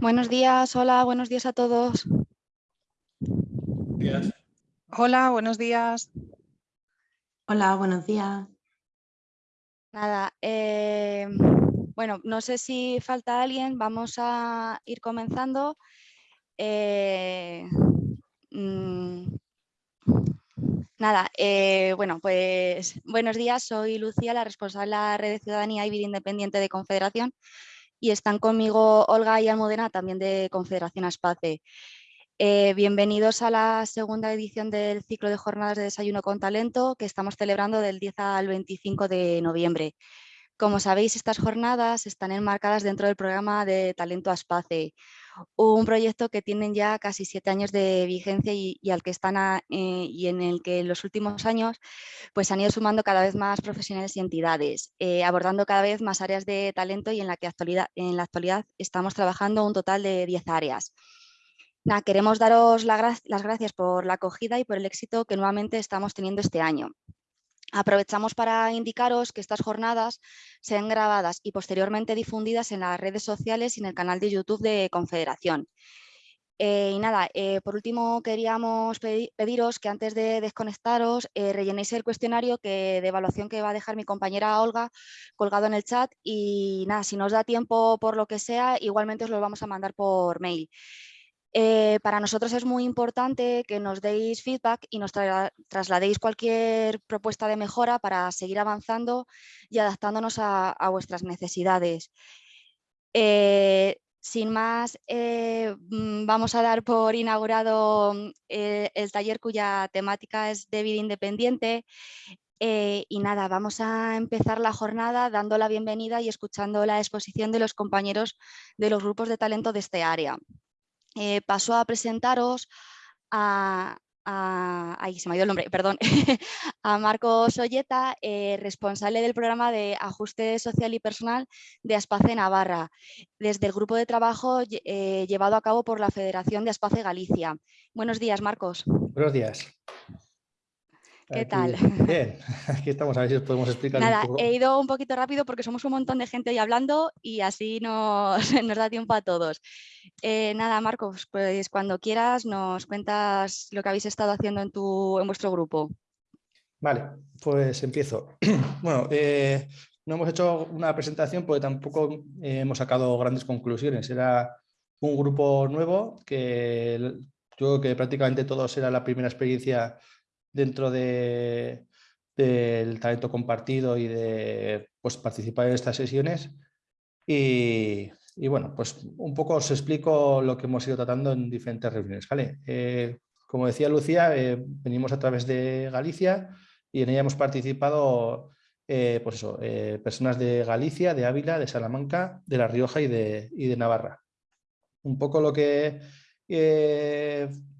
Buenos días, hola, buenos días a todos. Días. Hola, buenos días. Hola, buenos días. Nada, eh, bueno, no sé si falta alguien, vamos a ir comenzando. Eh, mm, nada, eh, bueno, pues buenos días, soy Lucía, la responsable de la Red de Ciudadanía y Vida Independiente de Confederación y están conmigo Olga y Almudena, también de Confederación Aspace. Eh, bienvenidos a la segunda edición del ciclo de jornadas de desayuno con talento que estamos celebrando del 10 al 25 de noviembre. Como sabéis, estas jornadas están enmarcadas dentro del programa de Talento Aspace, un proyecto que tienen ya casi siete años de vigencia y, al que están eh, y en el que en los últimos años pues han ido sumando cada vez más profesionales y entidades, eh, abordando cada vez más áreas de talento y en la que actualidad, en la actualidad estamos trabajando un total de 10 áreas. queremos daros las gracias por la acogida y por el éxito que nuevamente estamos teniendo este año. Aprovechamos para indicaros que estas jornadas sean grabadas y posteriormente difundidas en las redes sociales y en el canal de YouTube de Confederación. Eh, y nada, eh, por último queríamos pediros que antes de desconectaros eh, rellenéis el cuestionario que, de evaluación que va a dejar mi compañera Olga colgado en el chat y nada, si nos da tiempo por lo que sea, igualmente os lo vamos a mandar por mail. Eh, para nosotros es muy importante que nos deis feedback y nos trasladéis cualquier propuesta de mejora para seguir avanzando y adaptándonos a, vuestras necesidades. Eh, sin más, eh, mm, vamos a dar por inaugurado el taller cuya temática es de vida independiente. y nada, vamos a empezar la jornada dando la bienvenida y escuchando la exposición de los compañeros de los grupos de talento de este área. Eh, paso a presentaros a, ahí se me ha ido el nombre, perdón, a Marcos Olleta, eh, responsable del programa de ajuste social y personal de Aspace Navarra, desde el grupo de trabajo eh, llevado a cabo por la Federación de Aspace Galicia. Buenos días, Marcos. Buenos días. ¿Qué tal? Bien, aquí estamos a ver si os podemos explicar Nada, un poco. he ido un poquito rápido porque somos un montón de gente hoy hablando y así nos, nos da tiempo a todos. Eh, nada, Marcos, pues cuando quieras nos cuentas lo que habéis estado haciendo en, tu, en vuestro grupo. Vale, pues empiezo. bueno, eh, no hemos hecho una presentación porque tampoco eh, hemos sacado grandes conclusiones. Era un grupo nuevo que yo creo que prácticamente todos era la primera experiencia dentro de, del talento compartido y de pues, participar en estas sesiones. Y, bueno, pues un poco os explico lo que hemos ido tratando en diferentes reuniones. ¿vale? Eh, como decía Lucía, eh, venimos a través de Galicia y en ella hemos participado eh, pues personas de Galicia, de Ávila, de Salamanca, de La Rioja y de, y de Navarra. Un poco lo que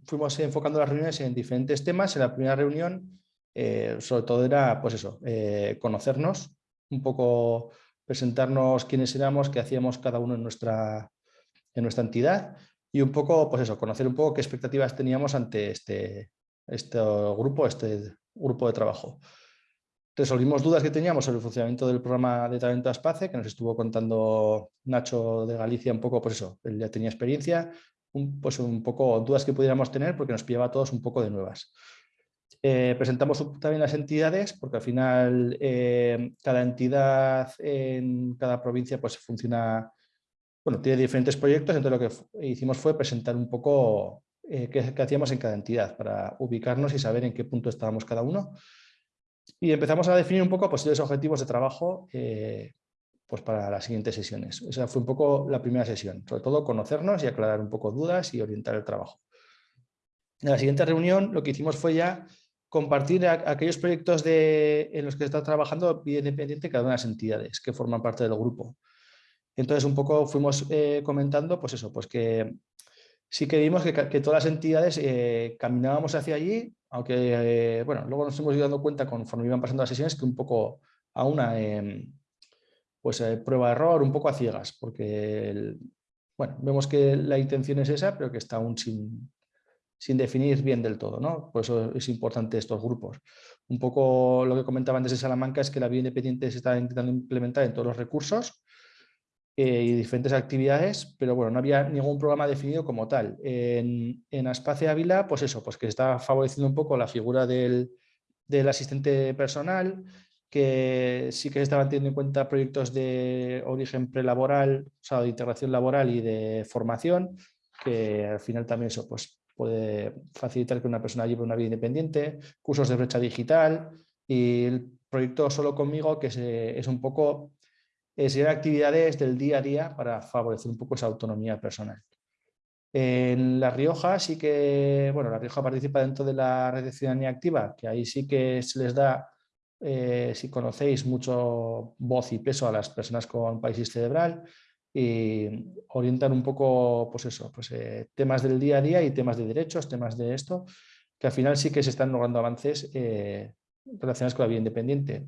fuimos enfocando las reuniones en diferentes temas. En la primera reunión, eh, sobre todo era, pues eso, eh, conocernos, un poco presentarnos quiénes éramos, qué hacíamos cada uno en nuestra, en nuestra entidad y un poco, pues eso, conocer un poco qué expectativas teníamos ante este, este grupo, este grupo de trabajo. Resolvimos dudas que teníamos sobre el funcionamiento del programa de Talento Aspace, que nos estuvo contando Nacho de Galicia un poco, pues eso, él ya tenía experiencia, un, pues un poco dudas que pudiéramos tener porque nos pillaba a todos un poco de nuevas. Eh, presentamos también las entidades porque al final eh, cada entidad en cada provincia pues funciona, bueno, tiene diferentes proyectos, entonces lo que hicimos fue presentar un poco eh, qué, hacíamos en cada entidad para ubicarnos y saber en qué punto estábamos cada uno. Y empezamos a definir un poco posibles objetivos de trabajo pues para las siguientes sesiones. Esa fue un poco la primera sesión, sobre todo conocernos y aclarar un poco dudas y orientar el trabajo. En la siguiente reunión lo que hicimos fue ya compartir aquellos proyectos de, en los que está trabajando independiente cada una de las entidades que forman parte del grupo. Entonces un poco fuimos eh, comentando pues eso, pues que sí que vimos que, todas las entidades eh, caminábamos hacia allí, aunque eh, bueno, luego nos hemos ido dando cuenta conforme iban pasando las sesiones que un poco a una em, pues eh, prueba-error un poco a ciegas, porque bueno, vemos que la intención es esa, pero que está aún sin, sin definir bien del todo. ¿no? Por eso es importante estos grupos. Un poco lo que comentaba antes de Salamanca es que la vía independiente se está intentando implementar en todos los recursos eh, y diferentes actividades, pero bueno, no había ningún programa definido como tal. En, en Aspace Ávila, pues eso, pues que está favoreciendo un poco la figura del, del asistente personal, que sí que se estaban teniendo en cuenta proyectos de origen prelaboral, o sea, de integración laboral y de formación, que al final también eso pues, puede facilitar que una persona lleve una vida independiente, cursos de brecha digital y el proyecto Solo Conmigo, que es, un poco es actividades del día a día para favorecer un poco esa autonomía personal. En La Rioja sí que, bueno, La Rioja participa dentro de la red de ciudadanía activa, que ahí sí que se les da eh, si conocéis, mucho voz y peso a las personas con parálisis cerebral y orientan un poco, pues eso, pues, eh, temas del día a día y temas de derechos, temas de esto, que al final sí que se están logrando avances eh, relacionados con la vida independiente.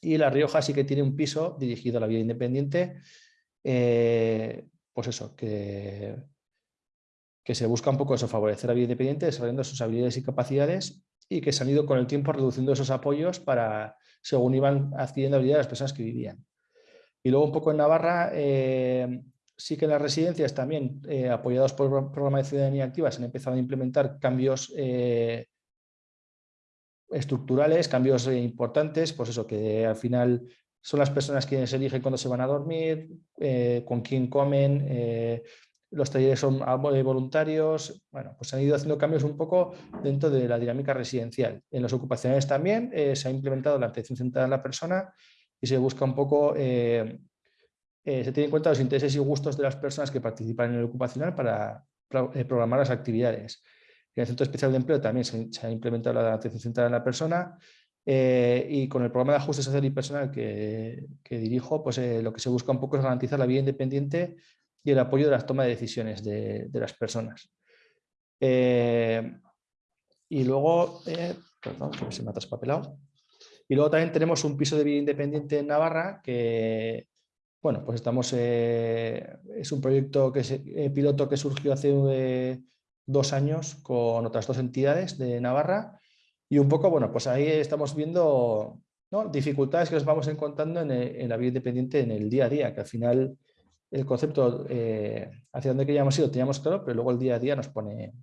Y La Rioja sí que tiene un piso dirigido a la vida independiente, pues eso, que, que se busca un poco eso, favorecer la vida independiente, desarrollando sus habilidades y capacidades y que se han ido con el tiempo reduciendo esos apoyos para, según iban adquiriendo habilidades las personas que vivían. Y luego un poco en Navarra, eh, sí que en las residencias también, eh, apoyados por el programa de ciudadanía activa, se han empezado a implementar cambios eh, estructurales, cambios importantes, pues eso, que al final son las personas quienes eligen cuándo se van a dormir, con quién comen, los talleres son voluntarios, bueno, pues se han ido haciendo cambios un poco dentro de la dinámica residencial. En los ocupacionales también eh, se ha implementado la atención centrada en la persona y se busca un poco, eh, eh, se tiene en cuenta los intereses y gustos de las personas que participan en el ocupacional para programar las actividades. En el Centro Especial de Empleo también se, ha implementado la atención centrada en la persona y con el programa de ajuste social y personal que dirijo, pues lo que se busca un poco es garantizar la vida independiente y el apoyo de las tomas de decisiones de, las personas. Eh, y luego, eh, perdón, se me ha traspapelado. Y luego también tenemos un piso de vida independiente en Navarra que, bueno, pues estamos, eh, es un proyecto que piloto que surgió hace dos años con otras dos entidades de Navarra y un poco, bueno, pues ahí estamos viendo dificultades que nos vamos encontrando en, en, la vida independiente en el día a día, que al final el concepto eh, hacia dónde queríamos ir teníamos claro, pero luego el día a día nos pone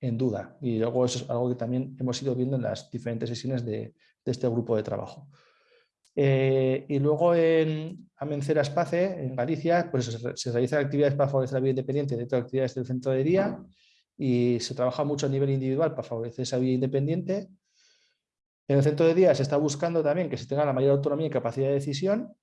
en duda. Y luego eso es algo que también hemos ido viendo en las diferentes sesiones de, este grupo de trabajo. Eh, y luego en Amencera Espace, en Galicia, pues se, realizan actividades para favorecer la vida independiente dentro de actividades del centro de día y se trabaja mucho a nivel individual para favorecer esa vida independiente. En el centro de día se está buscando también que se tenga la mayor autonomía y capacidad de decisión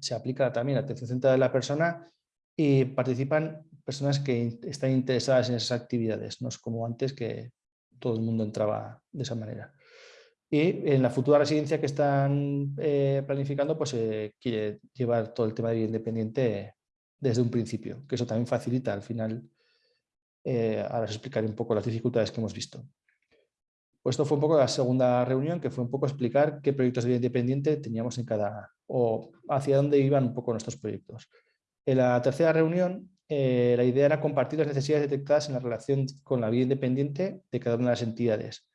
se aplica también la atención centrada de la persona y participan personas que están interesadas en esas actividades, no es como antes que todo el mundo entraba de esa manera. Y en la futura residencia que están eh, planificando, pues se quiere llevar todo el tema de vida independiente desde un principio, que eso también facilita al final, eh, ahora os explicaré un poco las dificultades que hemos visto. Pues esto fue un poco la segunda reunión, que fue un poco explicar qué proyectos de vida independiente teníamos en cada, o hacia dónde iban un poco nuestros proyectos. En la tercera reunión, eh, la idea era compartir las necesidades detectadas en la relación con la vida independiente de cada una de las entidades.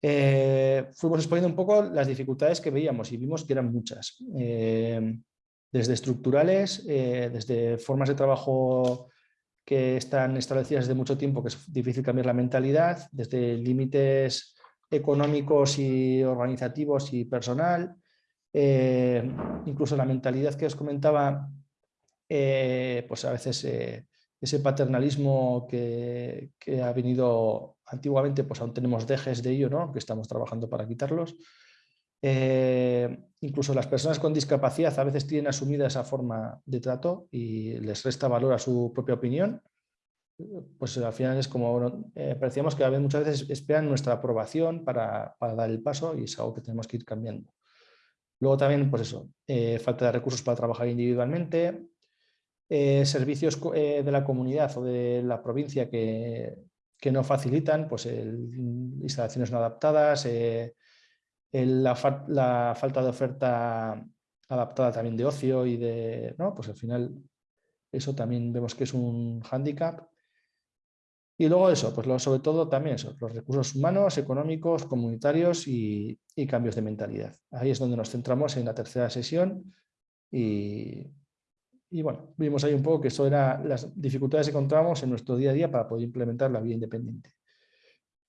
Eh, fuimos exponiendo un poco las dificultades que veíamos y vimos que eran muchas. Eh, desde estructurales, desde formas de trabajo que están establecidas desde mucho tiempo, que es difícil cambiar la mentalidad, desde límites económicos y organizativos y personal, eh, incluso la mentalidad que os comentaba, eh, pues a veces eh, ese paternalismo que, ha venido antiguamente, pues aún tenemos dejes de ello, ¿no? que estamos trabajando para quitarlos. incluso las personas con discapacidad a veces tienen asumida esa forma de trato y les resta valor a su propia opinión. Pues al final es como, parecíamos que muchas veces esperan nuestra aprobación para, para dar el paso y es algo que tenemos que ir cambiando. Luego también, pues eso, eh, falta de recursos para trabajar individualmente, eh, servicios eh, de la comunidad o de la provincia que, no facilitan, pues instalaciones no adaptadas, la, falta de oferta adaptada también de ocio y de, ¿no? pues al final eso también vemos que es un hándicap y luego eso, pues sobre todo también eso, los recursos humanos, económicos, comunitarios y, cambios de mentalidad. Ahí es donde nos centramos en la tercera sesión y, y bueno, vimos ahí un poco que eso era las dificultades que encontramos en nuestro día a día para poder implementar la vía independiente.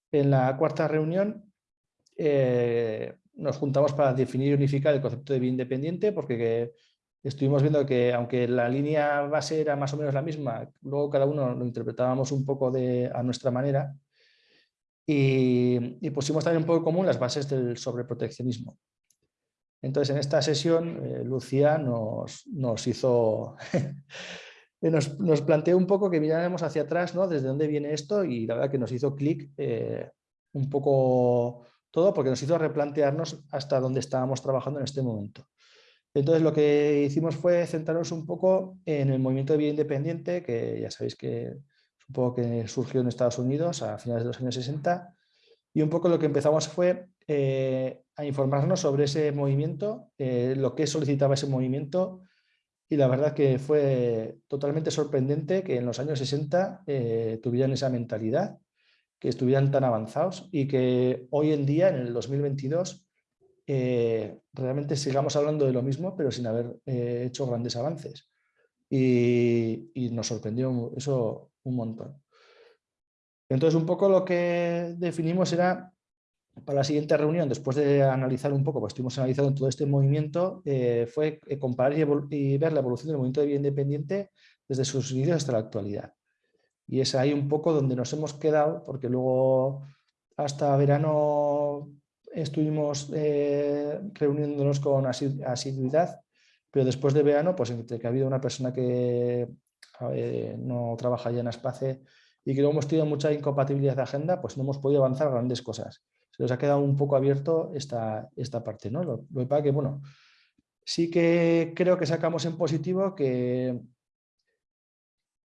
En la cuarta reunión eh, nos juntamos para definir y unificar el concepto de vía independiente porque estuvimos viendo que aunque la línea base era más o menos la misma, luego cada uno lo interpretábamos un poco de, a nuestra manera y, pusimos también un poco común las bases del sobreproteccionismo. Entonces en esta sesión eh, Lucía nos, nos hizo... nos, nos, planteó un poco que miráramos hacia atrás, ¿no? Desde dónde viene esto y la verdad que nos hizo clic eh, un poco todo porque nos hizo replantearnos hasta dónde estábamos trabajando en este momento. Entonces lo que hicimos fue centrarnos un poco en el movimiento de vida independiente, que ya sabéis que supongo que surgió en Estados Unidos a finales de los años 60, y un poco lo que empezamos fue eh, a informarnos sobre ese movimiento, eh, lo que solicitaba ese movimiento, y la verdad que fue totalmente sorprendente que en los años 60 eh, tuvieran esa mentalidad, que estuvieran tan avanzados y que hoy en día, en el 2022, eh, realmente sigamos hablando de lo mismo, pero sin haber eh, hecho grandes avances. Y, nos sorprendió eso un montón. Entonces, un poco lo que definimos era, para la siguiente reunión, después de analizar un poco, pues estuvimos analizando todo este movimiento, eh, fue comparar y, ver la evolución del movimiento de vida independiente desde sus inicios hasta la actualidad. Y es ahí un poco donde nos hemos quedado, porque luego hasta verano estuvimos eh, reuniéndonos con asiduidad, pero después de verano, pues entre que ha habido una persona que no trabaja ya en Aspace y que luego hemos tenido mucha incompatibilidad de agenda, pues no hemos podido avanzar grandes cosas. Se nos ha quedado un poco abierto esta, esta parte. ¿no? Lo, que pasa que, bueno, sí que creo que sacamos en positivo que,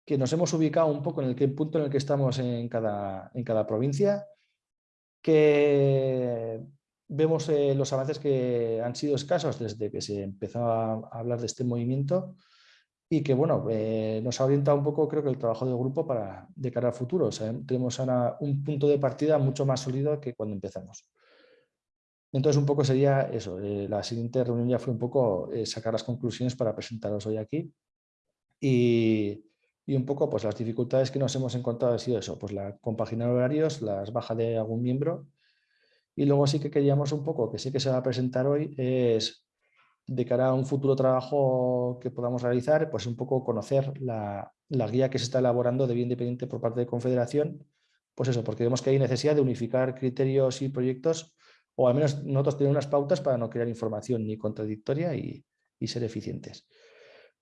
que nos hemos ubicado un poco en el punto en el que estamos en cada, en cada provincia que vemos eh, los avances que han sido escasos desde que se empezó a hablar de este movimiento y que bueno, eh, nos ha orientado un poco creo que el trabajo del grupo para de cara al futuro. tenemos ahora un punto de partida mucho más sólido que cuando empezamos. Entonces un poco sería eso, eh, la siguiente reunión ya fue un poco sacar las conclusiones para presentaros hoy aquí y, y un poco pues las dificultades que nos hemos encontrado ha sido eso, pues la compaginar horarios, las bajas de algún miembro y luego sí que queríamos un poco, que sí que se va a presentar hoy, es de cara a un futuro trabajo que podamos realizar, pues un poco conocer la, la guía que se está elaborando de bien independiente por parte de Confederación, pues eso, porque vemos que hay necesidad de unificar criterios y proyectos, o al menos nosotros tenemos unas pautas para no crear información ni contradictoria y, y ser eficientes.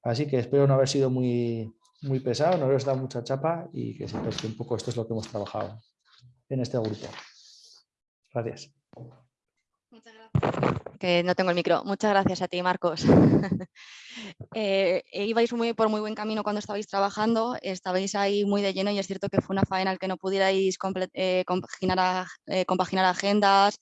Así que espero no haber sido muy, muy pesado, no les da mucha chapa y que sepáis que un poco esto es lo que hemos trabajado en este grupo. Gracias. Muchas gracias. Que no tengo el micro. Muchas gracias a ti, Marcos. eh, ibais muy, por muy buen camino cuando estabais trabajando, estabais ahí muy de lleno y es cierto que fue una faena el que no pudierais eh, compaginar, eh, compaginar agendas,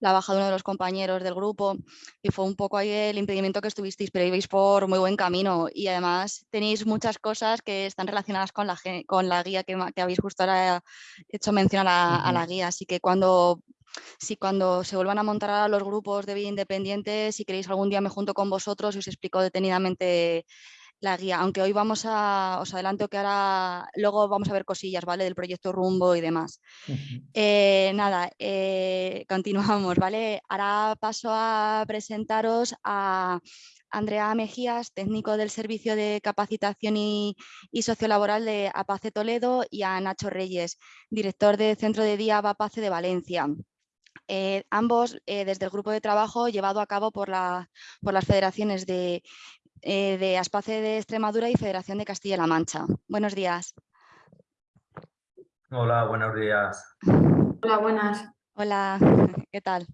la baja de uno de los compañeros del grupo y fue un poco ahí el impedimento que estuvisteis, pero ibais por muy buen camino. Y además tenéis muchas cosas que están relacionadas con la, con la guía que, que habéis justo ahora hecho mención a la, guía, así que cuando si cuando se vuelvan a montar a los grupos de vida independiente, si queréis algún día me junto con vosotros y os explico detenidamente la guía, aunque hoy vamos a, os adelanto que ahora, luego vamos a ver cosillas, ¿vale? Del proyecto Rumbo y demás. Eh, nada, eh, continuamos, ¿vale? Ahora paso a presentaros a Andrea Mejías, técnico del Servicio de Capacitación y, Sociolaboral de APACE Toledo y a Nacho Reyes, director del Centro de Día APACE de Valencia. Eh, ambos desde el grupo de trabajo llevado a cabo por, la, por las federaciones de eh, de Aspace de Extremadura y Federación de Castilla-La Mancha. Buenos días. Hola, buenos días. Hola, buenas. Hola, ¿qué tal?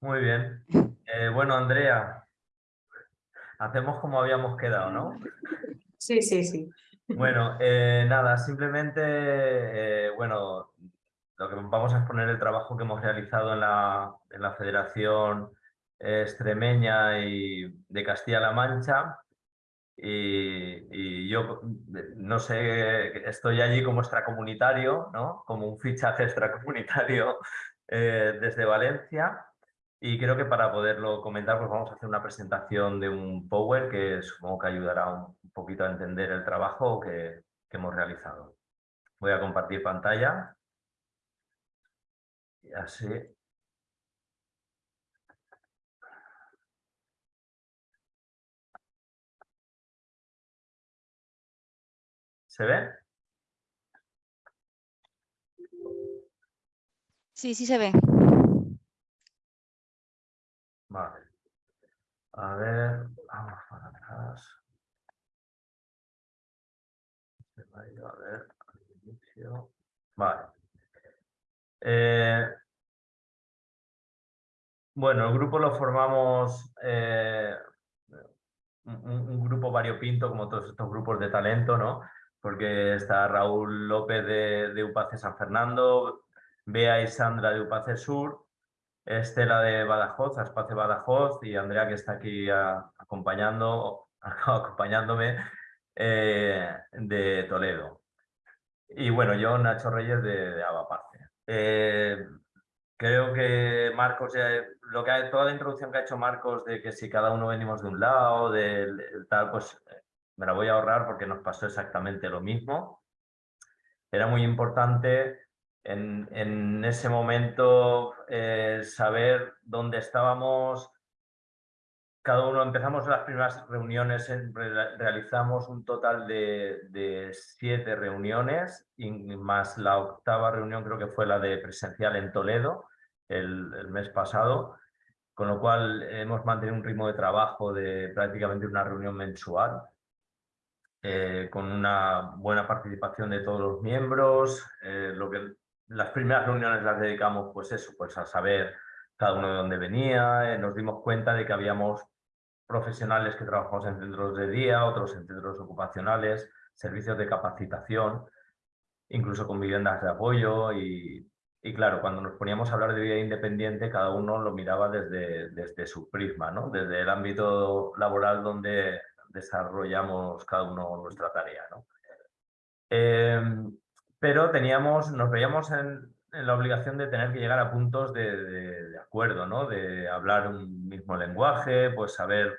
Muy bien. Eh, bueno, Andrea, hacemos como habíamos quedado, ¿no? Sí, sí, sí. Bueno, eh, nada, simplemente, bueno, lo que vamos a exponer el trabajo que hemos realizado en la, en la Federación extremeña y de Castilla-La Mancha. Y, yo, no sé, estoy allí como extracomunitario, ¿no? como un fichaje extracomunitario eh, desde Valencia. Y creo que para poderlo comentar, pues vamos a hacer una presentación de un Power que supongo que ayudará un poquito a entender el trabajo que, que hemos realizado. Voy a compartir pantalla. Y así ¿Se ve? Sí, sí se ve. Vale. A ver, vamos para atrás. A ver, al inicio. Vale. Eh, bueno, el grupo lo formamos eh, un, un, grupo variopinto, como todos estos grupos de talento, ¿no? Porque está Raúl López de, de UPACE San Fernando, Bea y Sandra de UPACE Sur, Estela de Badajoz, Espacio Badajoz y Andrea que está aquí acompañando, acompañándome eh, de Toledo. Y bueno, yo Nacho Reyes de, de Eh, creo que Marcos, lo que toda la introducción que ha hecho Marcos de que si cada uno venimos de un lado, del tal, pues me la voy a ahorrar porque nos pasó exactamente lo mismo. Era muy importante en, en ese momento eh, saber dónde estábamos. Cada uno empezamos las primeras reuniones, realizamos un total de, de siete reuniones, más la octava reunión creo que fue la de presencial en Toledo el, el mes pasado, con lo cual hemos mantenido un ritmo de trabajo de prácticamente una reunión mensual eh, con una buena participación de todos los miembros. Eh, lo que, las primeras reuniones las dedicamos pues eso, pues a saber cada uno de dónde venía. Eh, nos dimos cuenta de que habíamos profesionales que trabajamos en centros de día, otros en centros ocupacionales, servicios de capacitación, incluso con viviendas de apoyo y, y claro, cuando nos poníamos a hablar de vida independiente, cada uno lo miraba desde, desde su prisma, ¿no? desde el ámbito laboral donde desarrollamos cada uno nuestra tarea. ¿no? Em, pero teníamos, nos veíamos en, la obligación de tener que llegar a puntos de, acuerdo, ¿no? de hablar un mismo lenguaje, pues saber,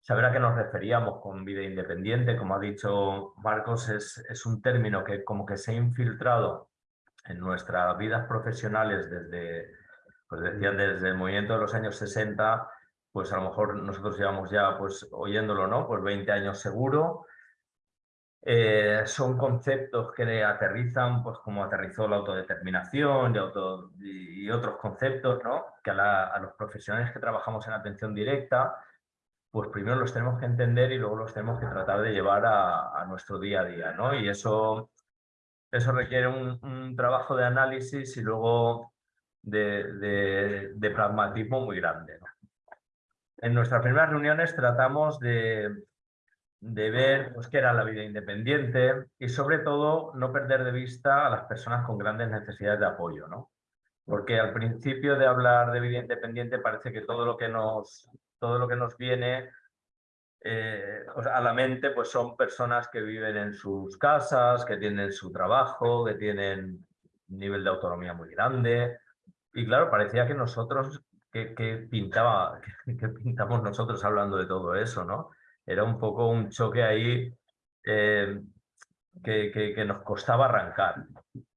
saber a qué nos referíamos con vida independiente. Como ha dicho Marcos, es, es un término que como que se ha infiltrado en nuestras vidas profesionales desde, pues decía, desde el movimiento de los años 60 pues a lo mejor nosotros llevamos ya pues oyéndolo, ¿no? Pues 20 años seguro. Eh, son conceptos que aterrizan, pues como aterrizó la autodeterminación y, otros conceptos, ¿no? Que a, los profesionales que trabajamos en atención directa, pues primero los tenemos que entender y luego los tenemos que tratar de llevar a, nuestro día a día, ¿no? Y eso, eso requiere un, un trabajo de análisis y luego de, de, de pragmatismo muy grande, ¿no? En nuestras primeras reuniones tratamos de, ver pues, qué era la vida independiente y sobre todo no perder de vista a las personas con grandes necesidades de apoyo. ¿no? Porque al principio de hablar de vida independiente parece que todo lo que nos, todo lo que nos viene eh, a la mente pues son personas que viven en sus casas, que tienen su trabajo, que tienen un nivel de autonomía muy grande. Y claro, parecía que nosotros que, pintaba, que, pintamos nosotros hablando de todo eso, ¿no? Era un poco un choque ahí eh, que, que, nos costaba arrancar.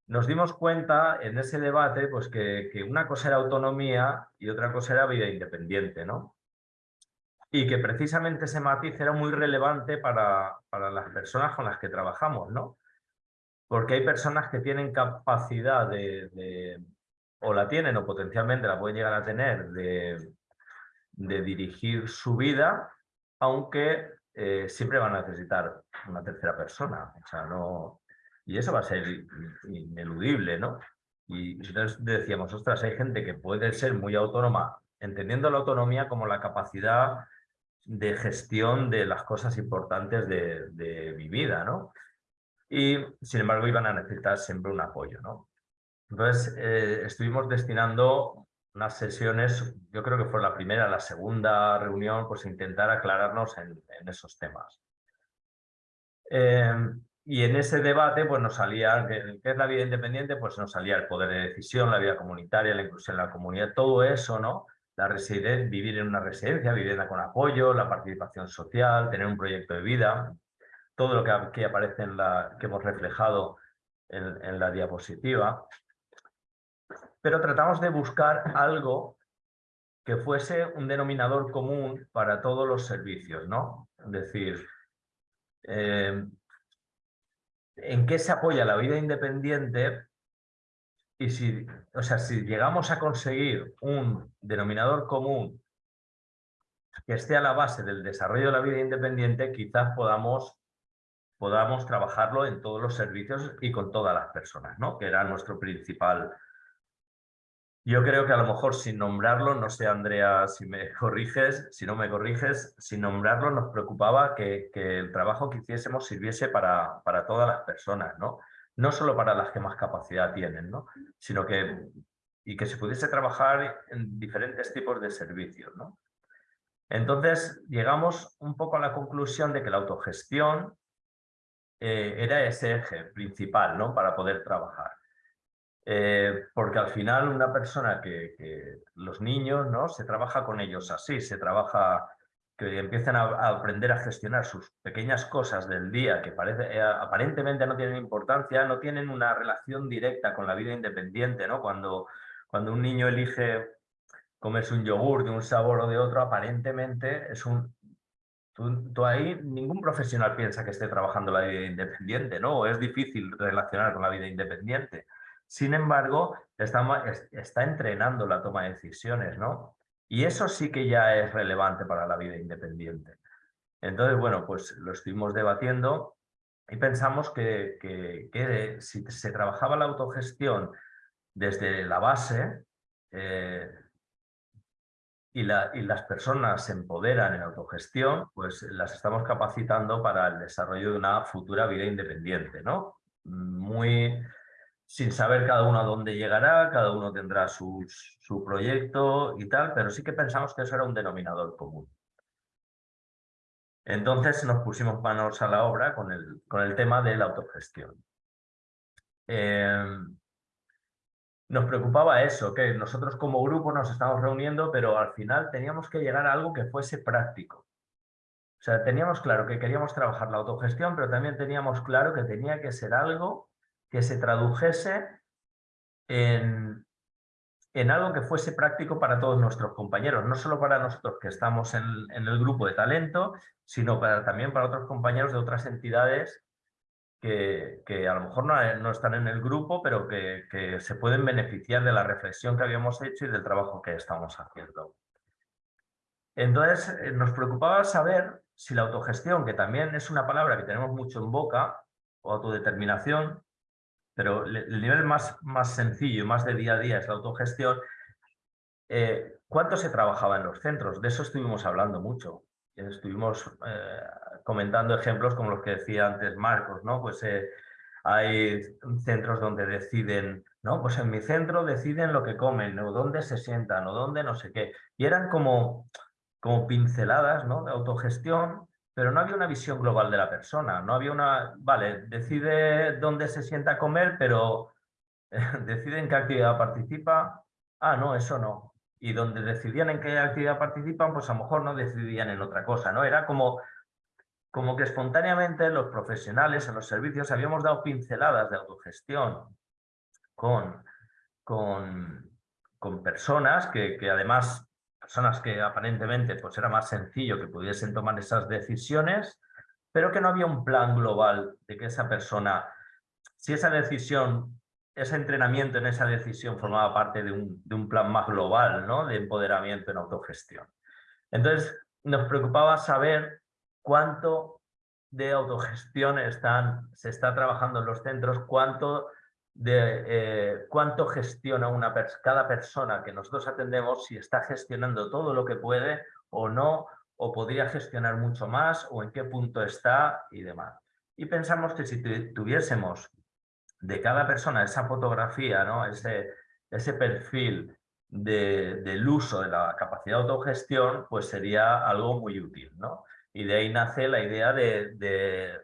Nos dimos cuenta en ese debate pues que, que una cosa era autonomía y otra cosa era vida independiente, ¿no? Y que precisamente ese matiz era muy relevante para, para las personas con las que trabajamos, ¿no? Porque hay personas que tienen capacidad de, o la tienen o potencialmente la pueden llegar a tener de, de dirigir su vida, aunque eh, siempre van a necesitar una tercera persona. O sea, no... Y eso va a ser ineludible, ¿no? Y entonces decíamos, ostras, hay gente que puede ser muy autónoma, entendiendo la autonomía como la capacidad de gestión de las cosas importantes de, de mi vida, ¿no? Y, sin embargo, iban a necesitar siempre un apoyo, ¿no? Entonces, eh, estuvimos destinando unas sesiones, yo creo que fue la primera, la segunda reunión, pues intentar aclararnos en, esos temas. Eh, y en ese debate, pues nos salía, ¿qué, es la vida independiente? Pues nos salía el poder de decisión, la vida comunitaria, la inclusión en la comunidad, todo eso, ¿no? la vivir en una residencia, vivienda con apoyo, la participación social, tener un proyecto de vida, todo lo que aparece en la que hemos reflejado en, la diapositiva. Pero tratamos de buscar algo que fuese un denominador común para todos los servicios, ¿no? Es decir, eh, en qué se apoya la vida independiente y si, o sea, si llegamos a conseguir un denominador común que esté a la base del desarrollo de la vida independiente, quizás podamos, podamos trabajarlo en todos los servicios y con todas las personas, ¿no? que era nuestro principal yo creo que a lo mejor sin nombrarlo, no sé Andrea si me corriges, si no me corriges, sin nombrarlo nos preocupaba que, el trabajo que hiciésemos sirviese para, todas las personas, ¿no? No solo para las que más capacidad tienen, ¿no? Sino que, y que se pudiese trabajar en diferentes tipos de servicios, ¿no? Entonces llegamos un poco a la conclusión de que la autogestión eh, era ese eje principal, ¿no? Para poder trabajar. Eh, porque al final una persona que, los niños, ¿no? Se trabaja con ellos así, se trabaja, que empiezan a, aprender a gestionar sus pequeñas cosas del día que parece, eh, aparentemente no tienen importancia, no tienen una relación directa con la vida independiente, ¿no? Cuando, cuando un niño elige comerse un yogur de un sabor o de otro, aparentemente es un... Tú, tú ahí, ningún profesional piensa que esté trabajando la vida independiente, ¿no? es difícil relacionar con la vida independiente. Sin embargo, está, está entrenando la toma de decisiones, ¿no? Y eso sí que ya es relevante para la vida independiente. Entonces, bueno, pues lo estuvimos debatiendo y pensamos que, que, si se trabajaba la autogestión desde la base eh, y, y, las personas se empoderan en autogestión, pues las estamos capacitando para el desarrollo de una futura vida independiente, ¿no? Muy, sin saber cada uno a dónde llegará, cada uno tendrá su proyecto y tal, pero sí que pensamos que eso era un denominador común. Entonces nos pusimos manos a la obra con el, con el tema de la autogestión. Em, nos preocupaba eso, que nosotros como grupo nos estamos reuniendo, pero al final teníamos que llegar a algo que fuese práctico. O sea, teníamos claro que queríamos trabajar la autogestión, pero también teníamos claro que tenía que ser algo que se tradujese en, en algo que fuese práctico para todos nuestros compañeros, no solo para nosotros que estamos en, el grupo de talento, sino también para otros compañeros de otras entidades que, que a lo mejor no, no, están en el grupo, pero que, que, se pueden beneficiar de la reflexión que habíamos hecho y del trabajo que estamos haciendo. Entonces, eh, nos preocupaba saber si la autogestión, que también es una palabra que tenemos mucho en boca, o autodeterminación, pero el nivel más, más sencillo, más de día a día es la autogestión. Eh, ¿Cuánto se trabajaba en los centros? De eso estuvimos hablando mucho. Estuvimos eh, comentando ejemplos como los que decía antes Marcos, ¿no? Pues eh, hay centros donde deciden, ¿no? Pues en mi centro deciden lo que comen, o dónde se sientan, o dónde no sé qué. Y eran como, como pinceladas, ¿no? De autogestión pero no había una visión global de la persona, no había una, vale, decide dónde se sienta a comer, pero decide en qué actividad participa, ah, no, eso no. Y donde decidían en qué actividad participan, pues a lo mejor no decidían en otra cosa, ¿no? Era como, como que espontáneamente los profesionales en los servicios habíamos dado pinceladas de autogestión con, con, con personas que, que además personas que aparentemente pues era más sencillo que pudiesen tomar esas decisiones, pero que no había un plan global de que esa persona, si esa decisión, ese entrenamiento en esa decisión formaba parte de un, de un plan más global ¿no? de empoderamiento en autogestión. Entonces nos preocupaba saber cuánto de autogestión están, se está trabajando en los centros, cuánto de eh, cuánto gestiona una cada persona que nosotros atendemos, si está gestionando todo lo que puede o no, o podría gestionar mucho más, o en qué punto está y demás. Y pensamos que si tuviésemos de cada persona esa fotografía, ¿no? ese, ese perfil de, del uso de la capacidad de autogestión, pues sería algo muy útil. ¿no? Y de ahí nace la idea de, de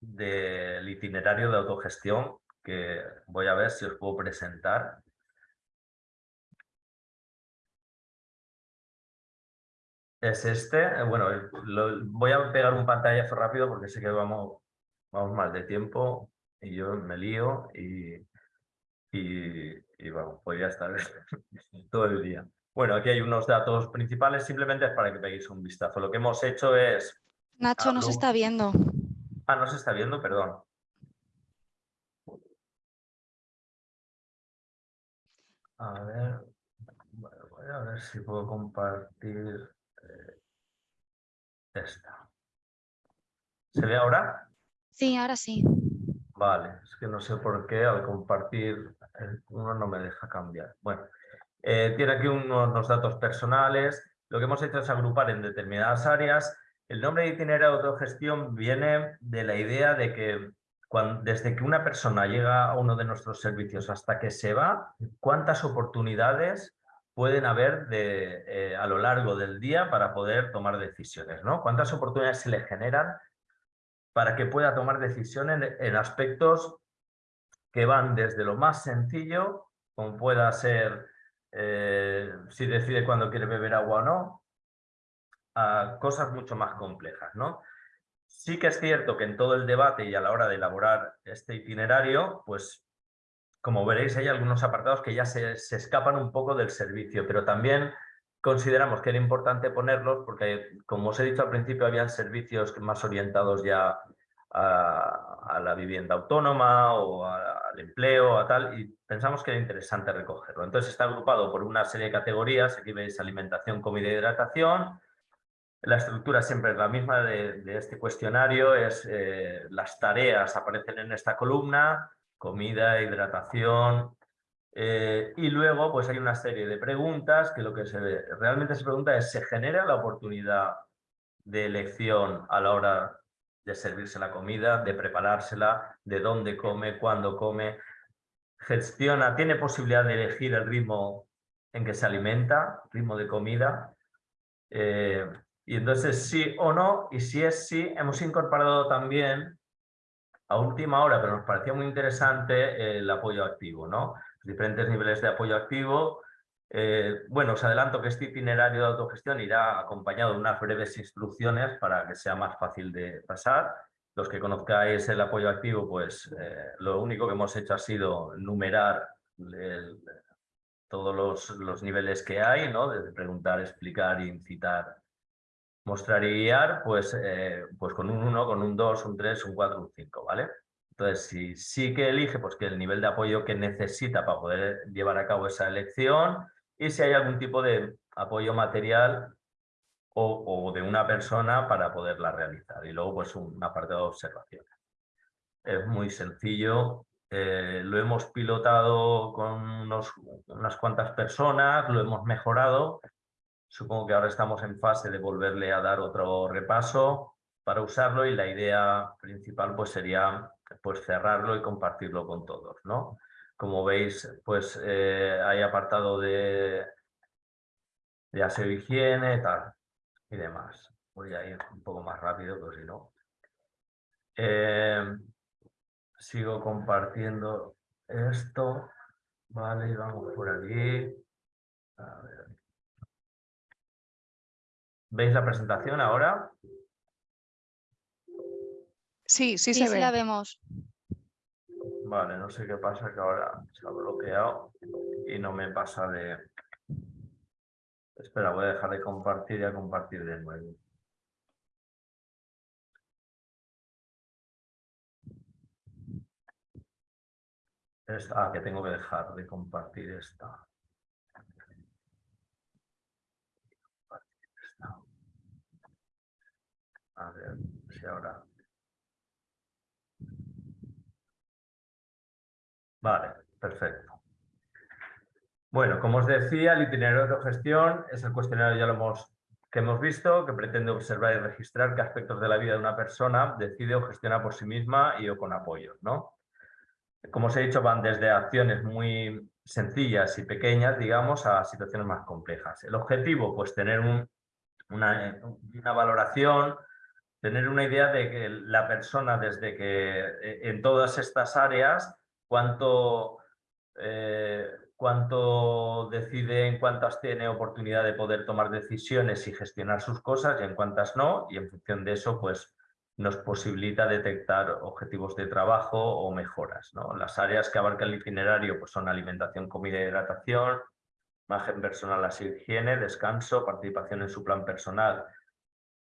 del itinerario de autogestión que voy a ver si os puedo presentar. es este. Eh, bueno, lo, voy a pegar un pantallazo rápido porque sé que vamos, vamos mal de tiempo y yo me lío y, y, y bueno, podría estar todo el día. Bueno, aquí hay unos datos principales, simplemente para que peguéis un vistazo. Lo que hemos hecho es... Nacho no se está viendo. Ah, no se está viendo, perdón. A ver, voy a ver si puedo compartir eh, esta. ¿Se ve ahora? Sí, ahora sí. Vale, es que no sé por qué al compartir uno no me deja cambiar. Bueno, eh, tiene aquí unos, datos personales. Lo que hemos hecho es agrupar en determinadas áreas. El nombre de itinerario de autogestión viene de la idea de que desde que una persona llega a uno de nuestros servicios hasta que se va, cuántas oportunidades pueden haber eh, a lo largo del día para poder tomar decisiones, ¿no? ¿Cuántas oportunidades se le generan para que pueda tomar decisiones en, aspectos que van desde lo más sencillo, como pueda ser eh, si decide cuándo quiere beber agua o no, a cosas mucho más complejas, ¿no? Sí que es cierto que en todo el debate y a la hora de elaborar este itinerario, pues como veréis hay algunos apartados que ya se, escapan un poco del servicio, pero también consideramos que era importante ponerlos porque, como os he dicho al principio, habían servicios más orientados ya a, la vivienda autónoma o al empleo, a tal, y pensamos que era interesante recogerlo. Entonces está agrupado por una serie de categorías, aquí veis alimentación, comida y hidratación, la estructura siempre es la misma de, este cuestionario, es eh, las tareas aparecen en esta columna, comida, hidratación, eh, y luego pues hay una serie de preguntas que lo que realmente se pregunta es, ¿se genera la oportunidad de elección a la hora de servirse la comida, de preparársela, de dónde come, cuándo come? Gestiona, tiene posibilidad de elegir el ritmo en que se alimenta, ritmo de comida. Eh, y entonces sí o no, y si es sí, hemos incorporado también a última hora, pero nos parecía muy interesante el apoyo activo, ¿no? Diferentes niveles de apoyo activo. Eh, bueno, os adelanto que este itinerario de autogestión irá acompañado de unas breves instrucciones para que sea más fácil de pasar. Los que conozcáis el apoyo activo, pues eh, lo único que hemos hecho ha sido numerar todos los, los, niveles que hay, ¿no? Desde preguntar, explicar, incitar mostrar y guiar, pues, eh, pues con un 1, con un 2, un 3, un 4, un 5, ¿vale? Entonces, si sí que elige, pues que el nivel de apoyo que necesita para poder llevar a cabo esa elección y si hay algún tipo de apoyo material o, de una persona para poderla realizar. Y luego, pues una parte de observación. Es muy sencillo. Eh, lo hemos pilotado con unas cuantas personas, lo hemos mejorado Supongo que ahora estamos en fase de volverle a dar otro repaso para usarlo y la idea principal pues sería pues cerrarlo y compartirlo con todos, ¿no? Como veis, pues eh, hay apartado de, de aseo higiene y demás. Voy a ir un poco más rápido, pero si no. Eh, sigo compartiendo esto. Vale, vamos por aquí. A ver. ¿Veis la presentación ahora? Sí, sí, sí se ve. la vemos. Vale, no sé qué pasa, que ahora se ha bloqueado y no me pasa de... Espera, voy a dejar de compartir y a compartir de nuevo. ah, que tengo que dejar de compartir esta. A ver si ahora... Vale, perfecto. Bueno, como os decía, el itinerario de autogestión es el cuestionario ya lo hemos, que hemos visto, que pretende observar y registrar qué aspectos de la vida de una persona decide o gestiona por sí misma y o con apoyos. ¿no? Como os he dicho, van desde acciones muy sencillas y pequeñas, digamos, a situaciones más complejas. El objetivo, pues tener una, una valoración tener una idea de que la persona desde que eh, en todas estas áreas, cuánto, eh, cuánto decide, en cuántas tiene oportunidad de poder tomar decisiones y gestionar sus cosas y en cuántas no, y en función de eso, pues nos posibilita detectar objetivos de trabajo o mejoras. ¿no? Las áreas que abarca el itinerario pues son alimentación, comida y hidratación, imagen personal, la higiene, descanso, participación en su plan personal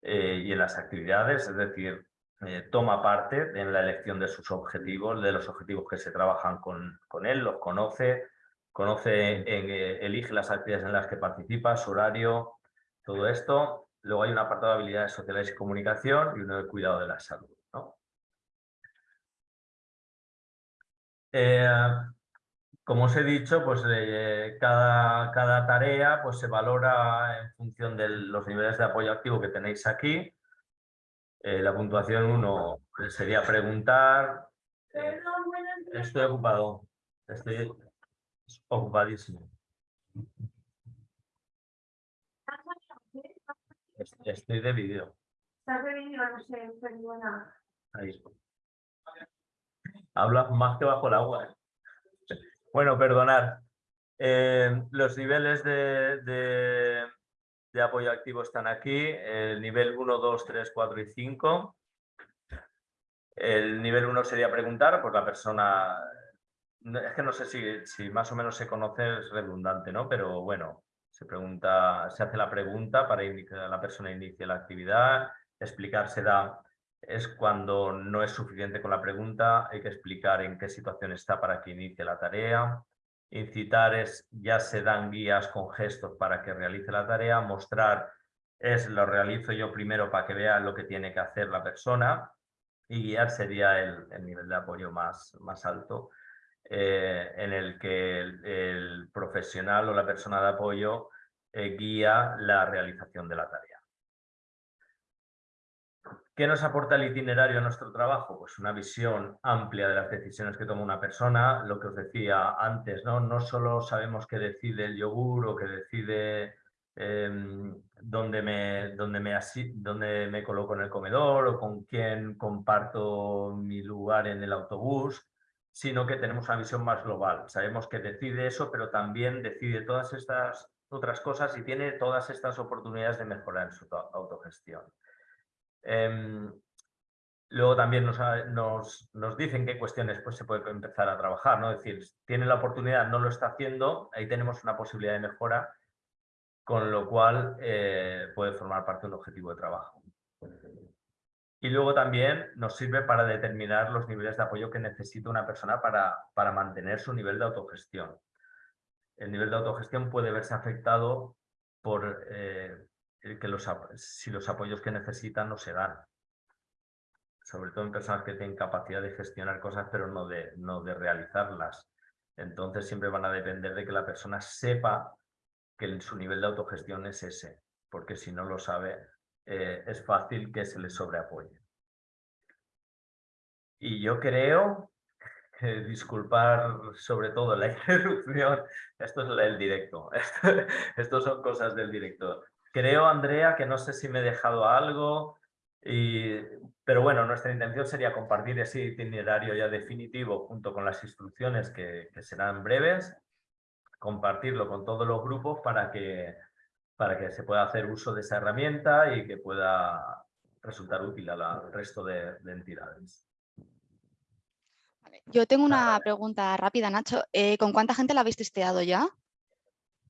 eh, y en las actividades, es decir, eh, toma parte en la elección de sus objetivos, de los objetivos que se trabajan con, con él, los conoce, conoce, eh, elige las actividades en las que participa, su horario, todo esto. Luego hay un apartado de habilidades sociales y comunicación y uno de cuidado de la salud. Eh, como os he dicho, pues eh, cada, cada, tarea pues, se valora en función de los niveles de apoyo activo que tenéis aquí. la puntuación 1 sería preguntar. estoy ocupado. Estoy, ocupadísimo. Estoy de vídeo. Estás de no sé, perdona. Ahí. Habla más que bajo el agua. Bueno, perdonad. Eh, los niveles de, de, de, apoyo activo están aquí. El nivel 1, 2, 3, 4 y 5. El nivel 1 sería preguntar, pues la persona es que no sé si, si, más o menos se conoce, es redundante, ¿no? Pero bueno, se pregunta, se hace la pregunta para que la persona inicie la actividad, explicar se da, es cuando no es suficiente con la pregunta, hay que explicar en qué situación está para que inicie la tarea, incitar es, ya se dan guías con gestos para que realice la tarea, mostrar es lo realizo yo primero para que vea lo que tiene que hacer la persona y guiar sería el, el nivel de apoyo más, más alto. Eh, en el que el, profesional o la persona de apoyo eh, guía la realización de la tarea. ¿Qué nos aporta el itinerario a nuestro trabajo? Pues una visión amplia de las decisiones que toma una persona, lo que os decía antes, no, no solo sabemos qué decide el yogur o qué decide em, dónde, me, dónde, me dónde me coloco en el comedor o con quién comparto mi lugar en el autobús, sino que tenemos una visión más global. Sabemos que decide eso, pero también decide todas estas otras cosas y tiene todas estas oportunidades de mejorar en su autogestión. Em, luego también nos, nos, dicen qué cuestiones pues, se puede empezar a trabajar, ¿no? Es decir, tiene la oportunidad, no lo está haciendo, ahí tenemos una posibilidad de mejora, con lo cual eh, puede formar parte de un objetivo de trabajo. Y luego también nos sirve para determinar los niveles de apoyo que necesita una persona para, para mantener su nivel de autogestión. El nivel de autogestión puede verse afectado por eh, que los, si los apoyos que necesitan no se dan. Sobre todo en personas que tienen capacidad de gestionar cosas, pero no de, no de realizarlas. Entonces siempre van a depender de que la persona sepa que su nivel de autogestión es ese, porque si no lo sabe, eh, es fácil que se le sobreapoye. Y yo creo, que disculpar sobre todo la interrupción, esto es el directo, esto, son cosas del directo. Creo, Andrea, que no sé si me he dejado algo, y, pero bueno, nuestra intención sería compartir ese itinerario ya definitivo junto con las instrucciones que, que serán breves, compartirlo con todos los grupos para que para que se pueda hacer uso de esa herramienta y que pueda resultar útil al resto de, entidades. Yo tengo una pregunta rápida, Nacho. Eh, ¿Con cuánta gente la habéis testeado ya?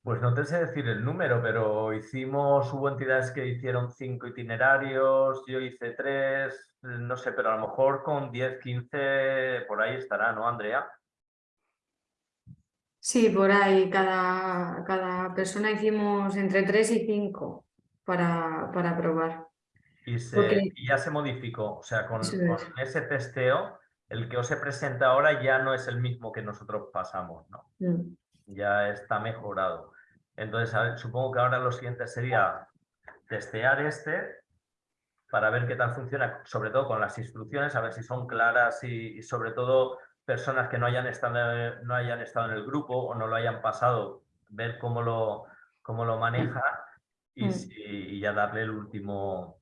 Pues no te sé decir el número, pero hicimos, hubo entidades que hicieron cinco itinerarios, yo hice tres, no sé, pero a lo mejor con 10, 15 por ahí estará, ¿no, Andrea? Sí, por ahí, cada, cada persona hicimos entre 3 y 5 para, para probar. Y, ya se modificó, o sea, con, ese testeo, el que os he presenta ahora ya no es el mismo que nosotros pasamos, ¿no? Mm. Ya está mejorado. Entonces, supongo que ahora lo siguiente sería testear este para ver qué tal funciona, sobre todo con las instrucciones, a ver si son claras y sobre todo personas que no hayan estado, no hayan estado en el grupo o no lo hayan pasado, ver cómo lo, cómo lo maneja y, mm. ya darle el último,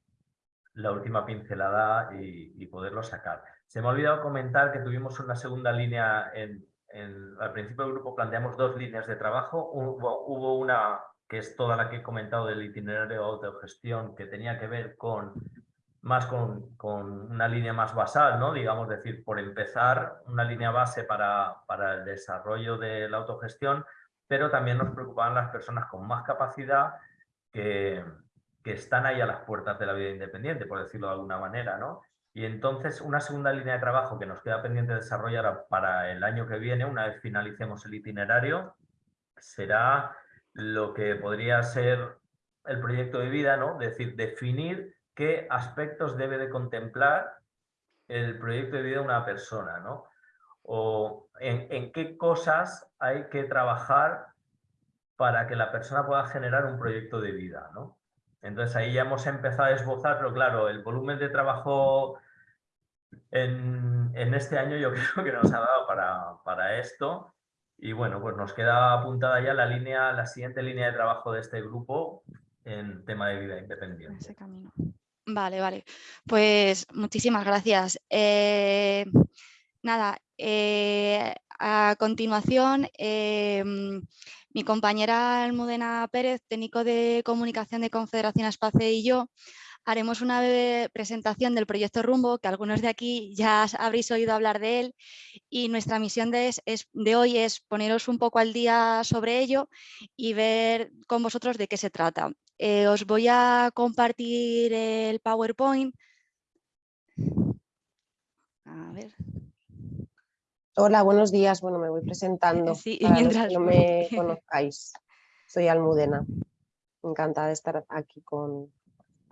la última pincelada y, poderlo sacar. Se me ha olvidado comentar que tuvimos una segunda línea en, al principio del grupo planteamos dos líneas de trabajo. Hubo, una que es toda la que he comentado del itinerario de autogestión, que tenía que ver con más con, una línea más basal, ¿no? digamos, decir, por empezar una línea base para, para el desarrollo de la autogestión, pero también nos preocupaban las personas con más capacidad que, que están ahí a las puertas de la vida independiente, por decirlo de alguna manera, ¿no? Y entonces una segunda línea de trabajo que nos queda pendiente de desarrollar para el año que viene, una vez finalicemos el itinerario, será lo que podría ser el proyecto de vida, ¿no? Es decir, definir qué aspectos debe de contemplar el proyecto de vida de una persona, ¿no? O en, en qué cosas hay que trabajar para que la persona pueda generar un proyecto de vida, ¿no? Entonces ahí ya hemos empezado a esbozar, pero claro, el volumen de trabajo en, este año yo creo que nos ha dado para, esto. Y bueno, pues nos queda apuntada ya la línea, la siguiente línea de trabajo de este grupo en tema de vida independiente. Vale, vale. Pues muchísimas gracias. Eh, nada, eh, a continuación, em, mi compañera Almudena Pérez, técnico de comunicación de Confederación Espace y yo, haremos una breve presentación del proyecto Rumbo, que algunos de aquí ya habréis oído hablar de él, y nuestra misión de, hoy es poneros un poco al día sobre ello y ver con vosotros de qué se trata. Eh, os voy a compartir el PowerPoint. A ver. Hola, buenos días. Bueno, me voy presentando sí, para mientras... que no me conozcáis. Soy Almudena. Encantada de estar aquí con,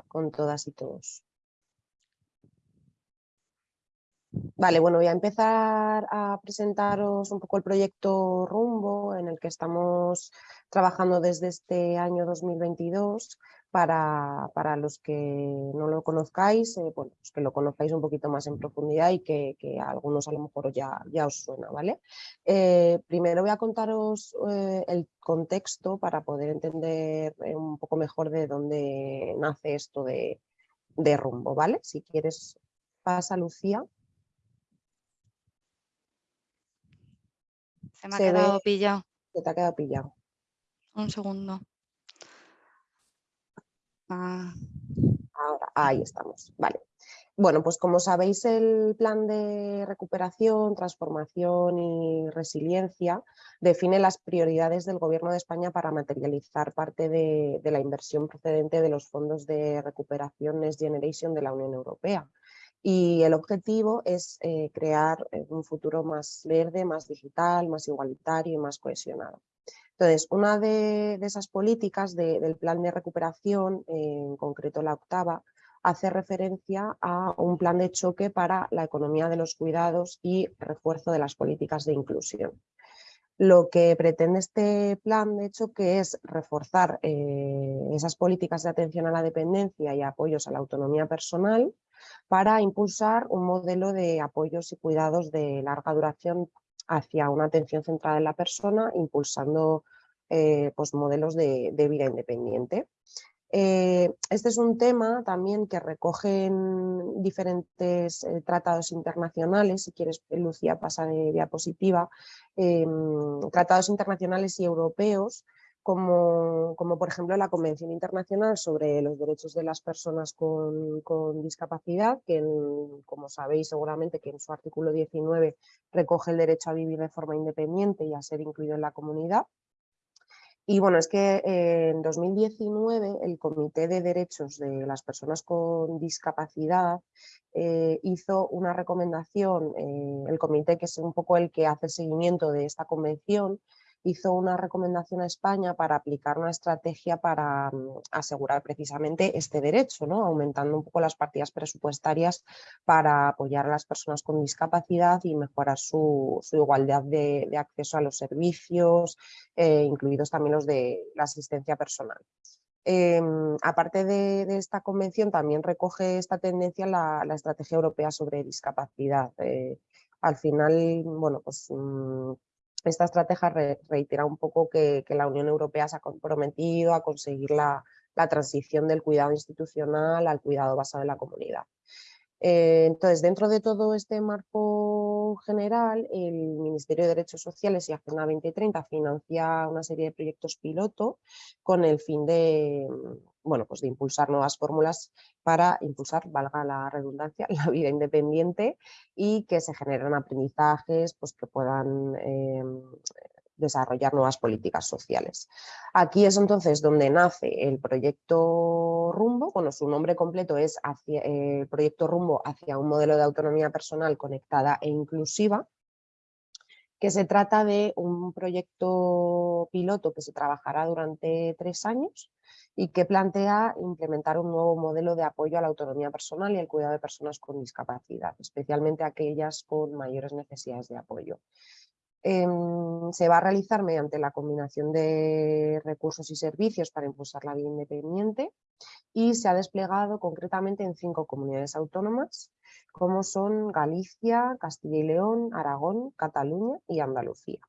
con todas y todos. Vale, bueno, voy a empezar a presentaros un poco el proyecto Rumbo en el que estamos trabajando desde este año 2022 para, para los que no lo conozcáis, eh, bueno, pues que lo conozcáis un poquito más en profundidad y que, que a algunos a lo mejor ya, ya os suena. ¿vale? Eh, primero voy a contaros eh, el contexto para poder entender un poco mejor de dónde nace esto de, de rumbo. ¿vale? Si quieres, pasa Lucía. Se me ha quedado pillado. Se te ha quedado pillado. Un segundo. Ah. Ahora, ahí estamos, vale. Bueno, pues como sabéis, el plan de recuperación, transformación y resiliencia define las prioridades del Gobierno de España para materializar parte de, la inversión procedente de los fondos de recuperación Next Generation de la Unión Europea. Y el objetivo es eh, crear eh, un futuro más verde, más digital, más igualitario y más cohesionado. Entonces, una de, esas políticas del plan de recuperación, en concreto la octava, hace referencia a un plan de choque para la economía de los cuidados y refuerzo de las políticas de inclusión. Lo que pretende este plan de choque es reforzar eh, esas políticas de atención a la dependencia y apoyos a la autonomía personal para impulsar un modelo de apoyos y cuidados de larga duración hacia una atención centrada en la persona, impulsando eh, pues modelos de, vida independiente. Eh, este es un tema también que recogen diferentes eh, tratados internacionales, si quieres Lucía pasa de diapositiva, em, tratados internacionales y europeos como, como, por ejemplo la Convención Internacional sobre los Derechos de las Personas con, Discapacidad, que como sabéis seguramente que en su artículo 19 recoge el derecho a vivir de forma independiente y a ser incluido en la comunidad. Y bueno, es que en 2019 el Comité de Derechos de las Personas con Discapacidad eh, hizo una recomendación, eh, el comité que es un poco el que hace seguimiento de esta convención, hizo una recomendación a España para aplicar una estrategia para mm, asegurar precisamente este derecho, ¿no? aumentando un poco las partidas presupuestarias para apoyar a las personas con discapacidad y mejorar su, igualdad de, acceso a los servicios, eh, incluidos también los de la asistencia personal. Em, aparte de, esta convención, también recoge esta tendencia la, estrategia europea sobre discapacidad. Eh, al final, bueno, pues mm, esta estrategia reitera un poco que, la Unión Europea se ha comprometido a conseguir la, transición del cuidado institucional al cuidado basado en la comunidad. Eh, entonces, dentro de todo este marco general, el Ministerio de Derechos Sociales y Agenda 2030 financia una serie de proyectos piloto con el fin de, bueno, pues de impulsar nuevas fórmulas para impulsar, valga la redundancia, la vida independiente y que se generen aprendizajes pues, que puedan em, desarrollar nuevas políticas sociales. Aquí es entonces donde nace el proyecto Rumbo, bueno, su nombre completo es el proyecto Rumbo hacia un modelo de autonomía personal conectada e inclusiva, que se trata de un proyecto piloto que se trabajará durante tres años y que plantea implementar un nuevo modelo de apoyo a la autonomía personal y al cuidado de personas con discapacidad, especialmente aquellas con mayores necesidades de apoyo. Em, se va a realizar mediante la combinación de recursos y servicios para impulsar la vida independiente y se ha desplegado concretamente en cinco comunidades autónomas como son Galicia, Castilla y León, Aragón, Cataluña y Andalucía.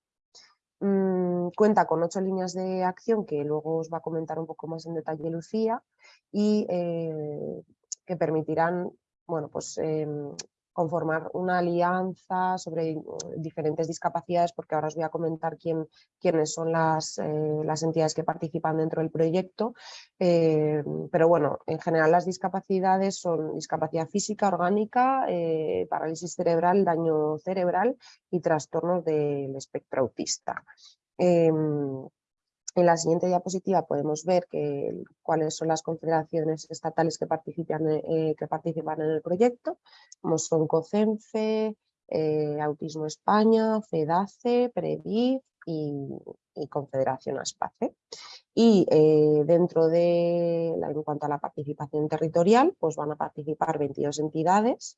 Mm, cuenta con ocho líneas de acción que luego os va a comentar un poco más en detalle Lucía y eh, que permitirán bueno, pues, em, conformar una alianza sobre mm, diferentes discapacidades, porque ahora os voy a comentar quién, quiénes son las, eh, las, entidades que participan dentro del proyecto, eh, pero bueno, en general las discapacidades son discapacidad física, orgánica, eh, parálisis cerebral, daño cerebral y trastornos del espectro autista. En la siguiente diapositiva podemos ver que, cuáles son las confederaciones estatales que participan, eh, que participan en el proyecto, como son COCENFE, eh, Autismo España, FEDACE, PREDIF y, Confederación ASPACE. Y eh, dentro de, en cuanto a la participación territorial, pues van a participar 22 entidades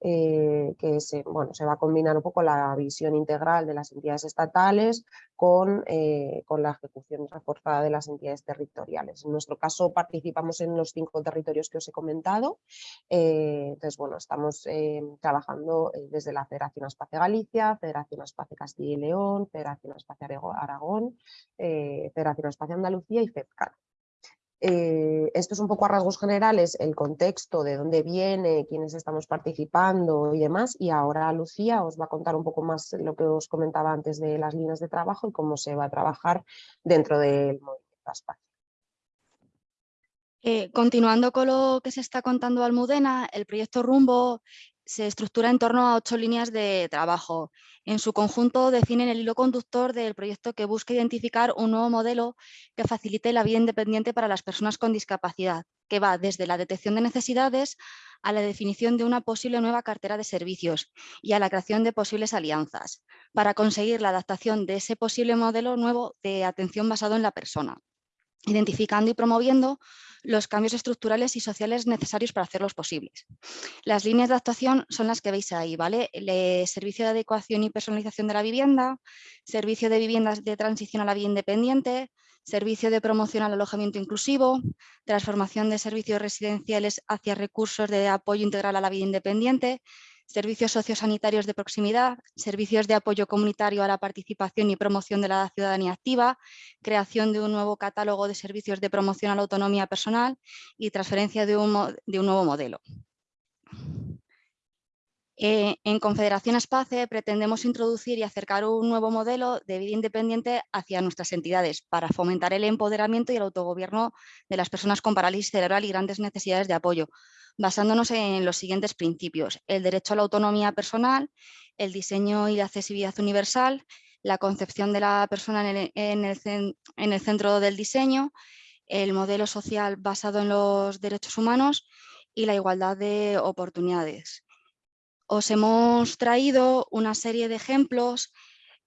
que se, bueno, se va a combinar un poco la visión integral de las entidades estatales con, eh, con la ejecución reforzada de las entidades territoriales. En nuestro caso participamos en los cinco territorios que os he comentado, eh, entonces bueno, estamos trabajando desde la Federación Espacio Galicia, Federación Espacio Castilla y León, Federación Espacio Aragón, Federación Espacio Andalucía y FEDCAN. Eh, esto es un poco a rasgos generales, el contexto, de dónde viene, quiénes estamos participando y demás. Y ahora Lucía os va a contar un poco más lo que os comentaba antes de las líneas de trabajo y cómo se va a trabajar dentro del movimiento espacio. Eh, continuando con lo que se está contando Almudena, el proyecto Rumbo se estructura en torno a ocho líneas de trabajo. En su conjunto definen el hilo conductor del proyecto que busca identificar un nuevo modelo que facilite la vida independiente para las personas con discapacidad, que va desde la detección de necesidades a la definición de una posible nueva cartera de servicios y a la creación de posibles alianzas, para conseguir la adaptación de ese posible modelo nuevo de atención basado en la persona, identificando y promoviendo los cambios estructurales y sociales necesarios para hacerlos posibles. Las líneas de actuación son las que veis ahí, ¿vale? El servicio de adecuación y personalización de la vivienda, servicio de viviendas de transición a la vida independiente, servicio de promoción al alojamiento inclusivo, transformación de servicios residenciales hacia recursos de apoyo integral a la vida independiente, servicios sociosanitarios de proximidad, servicios de apoyo comunitario a la participación y promoción de la ciudadanía activa, creación de un nuevo catálogo de servicios de promoción a la autonomía personal y transferencia de un, de un nuevo modelo. Eh, en Confederación Espace pretendemos introducir y acercar un nuevo modelo de vida independiente hacia nuestras entidades para fomentar el empoderamiento y el autogobierno de las personas con parálisis cerebral y grandes necesidades de apoyo, basándonos en los siguientes principios. El derecho a la autonomía personal, el diseño y la accesibilidad universal, la concepción de la persona en el, en el centro del diseño, el modelo social basado en los derechos humanos y la igualdad de oportunidades os hemos traído una serie de ejemplos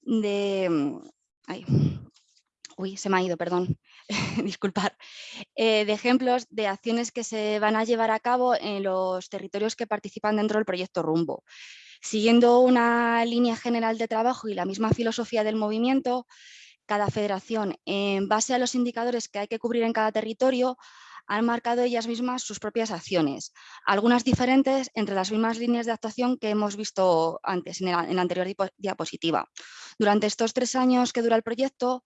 de... Mm, uy, se me ha ido, perdón, disculpar. Eh, de ejemplos de acciones que se van a llevar a cabo en los territorios que participan dentro del proyecto Rumbo. Siguiendo una línea general de trabajo y la misma filosofía del movimiento, cada federación, en base a los indicadores que hay que cubrir en cada territorio, han marcado ellas mismas sus propias acciones, algunas diferentes entre las mismas líneas de actuación que hemos visto antes en la, anterior diapositiva. Durante estos tres años que dura el proyecto,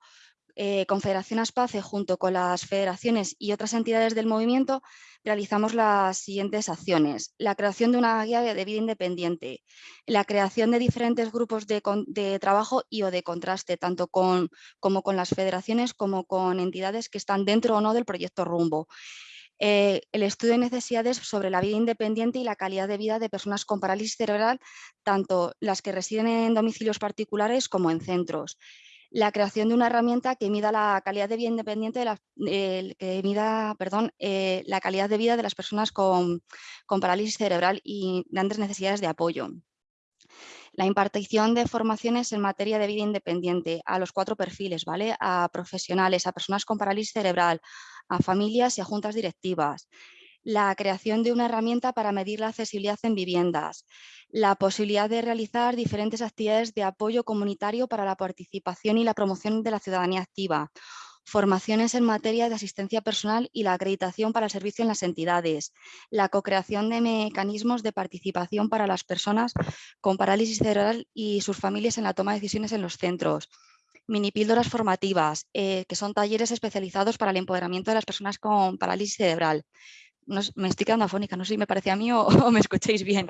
eh, Confederación Aspace, junto con las federaciones y otras entidades del movimiento, realizamos las siguientes acciones. La creación de una guía de vida independiente, la creación de diferentes grupos de, trabajo y o de contraste, tanto con, como con las federaciones como con entidades que están dentro o no del proyecto Rumbo. Eh, el estudio de necesidades sobre la vida independiente y la calidad de vida de personas con parálisis cerebral, tanto las que residen en domicilios particulares como en centros la creación de una herramienta que mida la calidad de vida independiente de que mida, perdón, eh, la calidad de vida de las personas con, parálisis cerebral y grandes necesidades de apoyo. La impartición de formaciones en materia de vida independiente a los cuatro perfiles, ¿vale? A profesionales, a personas con parálisis cerebral, a familias y a juntas directivas. La creación de una herramienta para medir la accesibilidad en viviendas la posibilidad de realizar diferentes actividades de apoyo comunitario para la participación y la promoción de la ciudadanía activa, formaciones en materia de asistencia personal y la acreditación para el servicio en las entidades, la co-creación de mecanismos de participación para las personas con parálisis cerebral y sus familias en la toma de decisiones en los centros, mini píldoras formativas, eh, que son talleres especializados para el empoderamiento de las personas con parálisis cerebral. Me estoy quedando afónica, no sé si me parece a mí o me escucháis bien.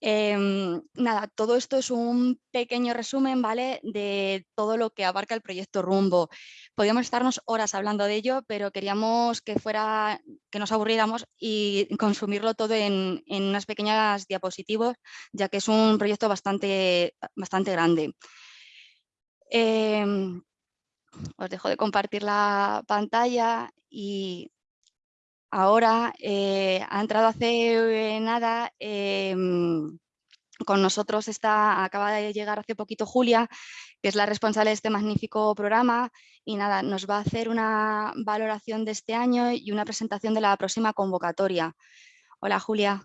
Em, nada, todo esto es un pequeño resumen ¿vale? de todo lo que abarca el proyecto Rumbo. Podríamos estarnos horas hablando de ello, pero queríamos que fuera, que nos aburriéramos y consumirlo todo en, unas pequeñas diapositivas, ya que es un proyecto bastante, bastante grande. Em, os dejo de compartir la pantalla y ahora eh, ha entrado hace eh, nada, em, con nosotros está, acaba de llegar hace poquito Julia, que es la responsable de este magnífico programa y nada, nos va a hacer una valoración de este año y una presentación de la próxima convocatoria. Hola Julia.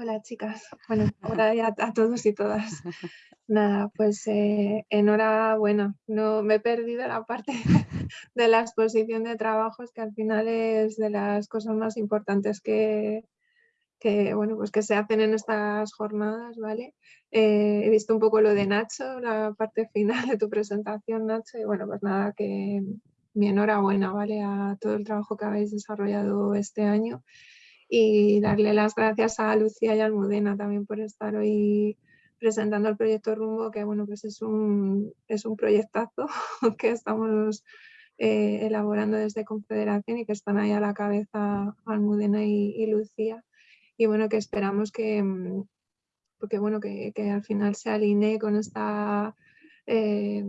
Hola chicas, bueno, hola a, todos y todas. Nada, pues eh, enhorabuena, no me he perdido la parte de la exposición de trabajos que al final es de las cosas más importantes que, que, bueno, pues que se hacen en estas jornadas, ¿vale? Eh, he visto un poco lo de Nacho, la parte final de tu presentación, Nacho, y bueno, pues nada, que mi enhorabuena, ¿vale? A todo el trabajo que habéis desarrollado este año y darle las gracias a Lucía y Almudena también por estar hoy presentando el proyecto Rumbo, que bueno, pues es un, es un proyectazo que estamos eh, elaborando desde Confederación y que están ahí a la cabeza Almudena y, Lucía. Y bueno, que esperamos que, mm, porque, bueno, que, que al final se alinee con esta eh,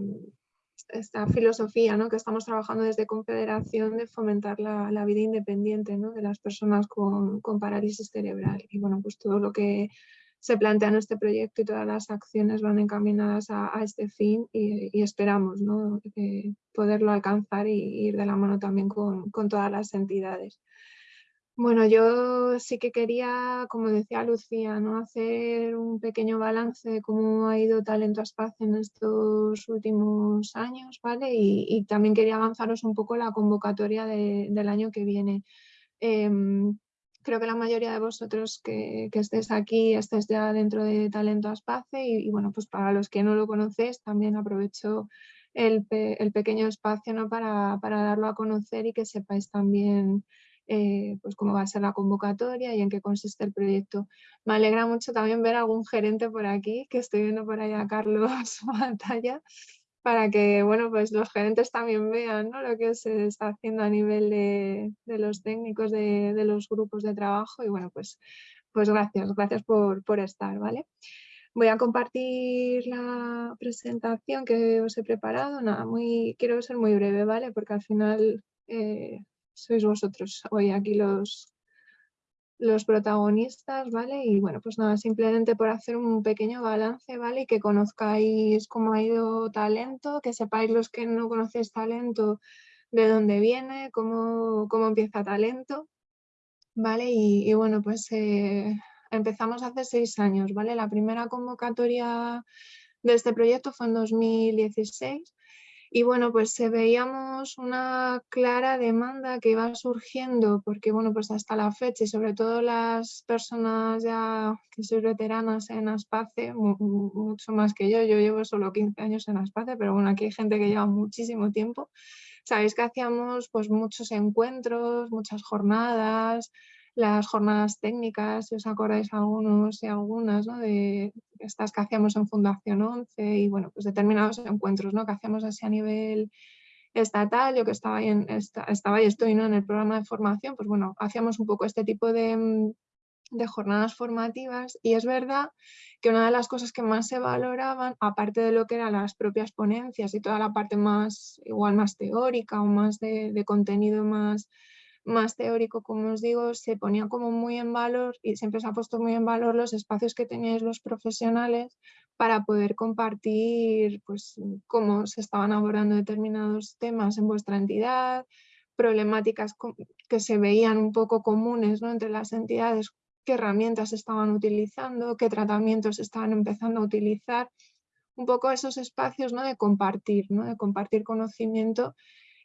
esta filosofía ¿no? que estamos trabajando desde Confederación de fomentar la, vida independiente ¿no? de las personas con, parálisis cerebral. Y bueno, pues todo lo que se plantea en este proyecto y todas las acciones van encaminadas a, este fin y, esperamos ¿no? poderlo alcanzar y ir de la mano también con, con todas las entidades. Bueno, yo sí que quería, como decía Lucía, ¿no? hacer un pequeño balance de cómo ha ido Talento a en estos últimos años, ¿vale? Y, también quería avanzaros un poco la convocatoria del año que viene. Em, creo que la mayoría de vosotros que, estéis aquí estéis ya dentro de Talento a Espacio y, bueno, pues para los que no lo conocéis también aprovecho el, pequeño espacio ¿no? para darlo a conocer y que sepáis también eh, pues cómo va a ser la convocatoria y en qué consiste el proyecto. Me alegra mucho también ver algún gerente por aquí, que estoy viendo por ahí a Carlos Batalla, para que bueno, pues los gerentes también vean lo que se está haciendo a nivel de, los técnicos de, los grupos de trabajo y bueno, pues, pues gracias, gracias por, estar, ¿vale? Voy a compartir la presentación que os he preparado. Nada, muy, quiero ser muy breve, ¿vale? Porque al final eh, sois vosotros hoy aquí los, los protagonistas, ¿vale? Y bueno, pues nada, simplemente por hacer un pequeño balance, ¿vale? Y que conozcáis cómo ha ido talento, que sepáis los que no conocéis talento, de dónde viene, cómo, cómo empieza talento, ¿vale? Y, bueno, pues eh, empezamos hace seis años, ¿vale? La primera convocatoria de este proyecto fue en 2016 Y bueno, pues se veíamos una clara demanda que iba surgiendo, porque bueno, pues hasta la fecha y sobre todo las personas ya que soy veteranas en Aspace, mucho más que yo, yo llevo solo 15 años en Aspace, pero bueno, aquí hay gente que lleva muchísimo tiempo. Sabéis que hacíamos pues muchos encuentros, muchas jornadas, las jornadas técnicas, si os acordáis algunos y algunas, ¿no? de estas que hacíamos en Fundación 11 y bueno, pues determinados encuentros ¿no? que hacíamos así a nivel estatal, yo que estaba ahí, en, estaba y estoy ¿no? en el programa de formación, pues bueno, hacíamos un poco este tipo de, mm, de jornadas formativas y es verdad que una de las cosas que más se valoraban, aparte de lo que eran las propias ponencias y toda la parte más, igual más teórica o más de, de contenido más más teórico, como os digo, se ponía como muy en valor y siempre se ha puesto muy en valor los espacios que teníais los profesionales para poder compartir pues, cómo se estaban abordando determinados temas en vuestra entidad, problemáticas que se veían un poco comunes ¿no? entre las entidades, qué herramientas estaban utilizando, qué tratamientos estaban empezando a utilizar, un poco esos espacios ¿no? de compartir, ¿no? de compartir conocimiento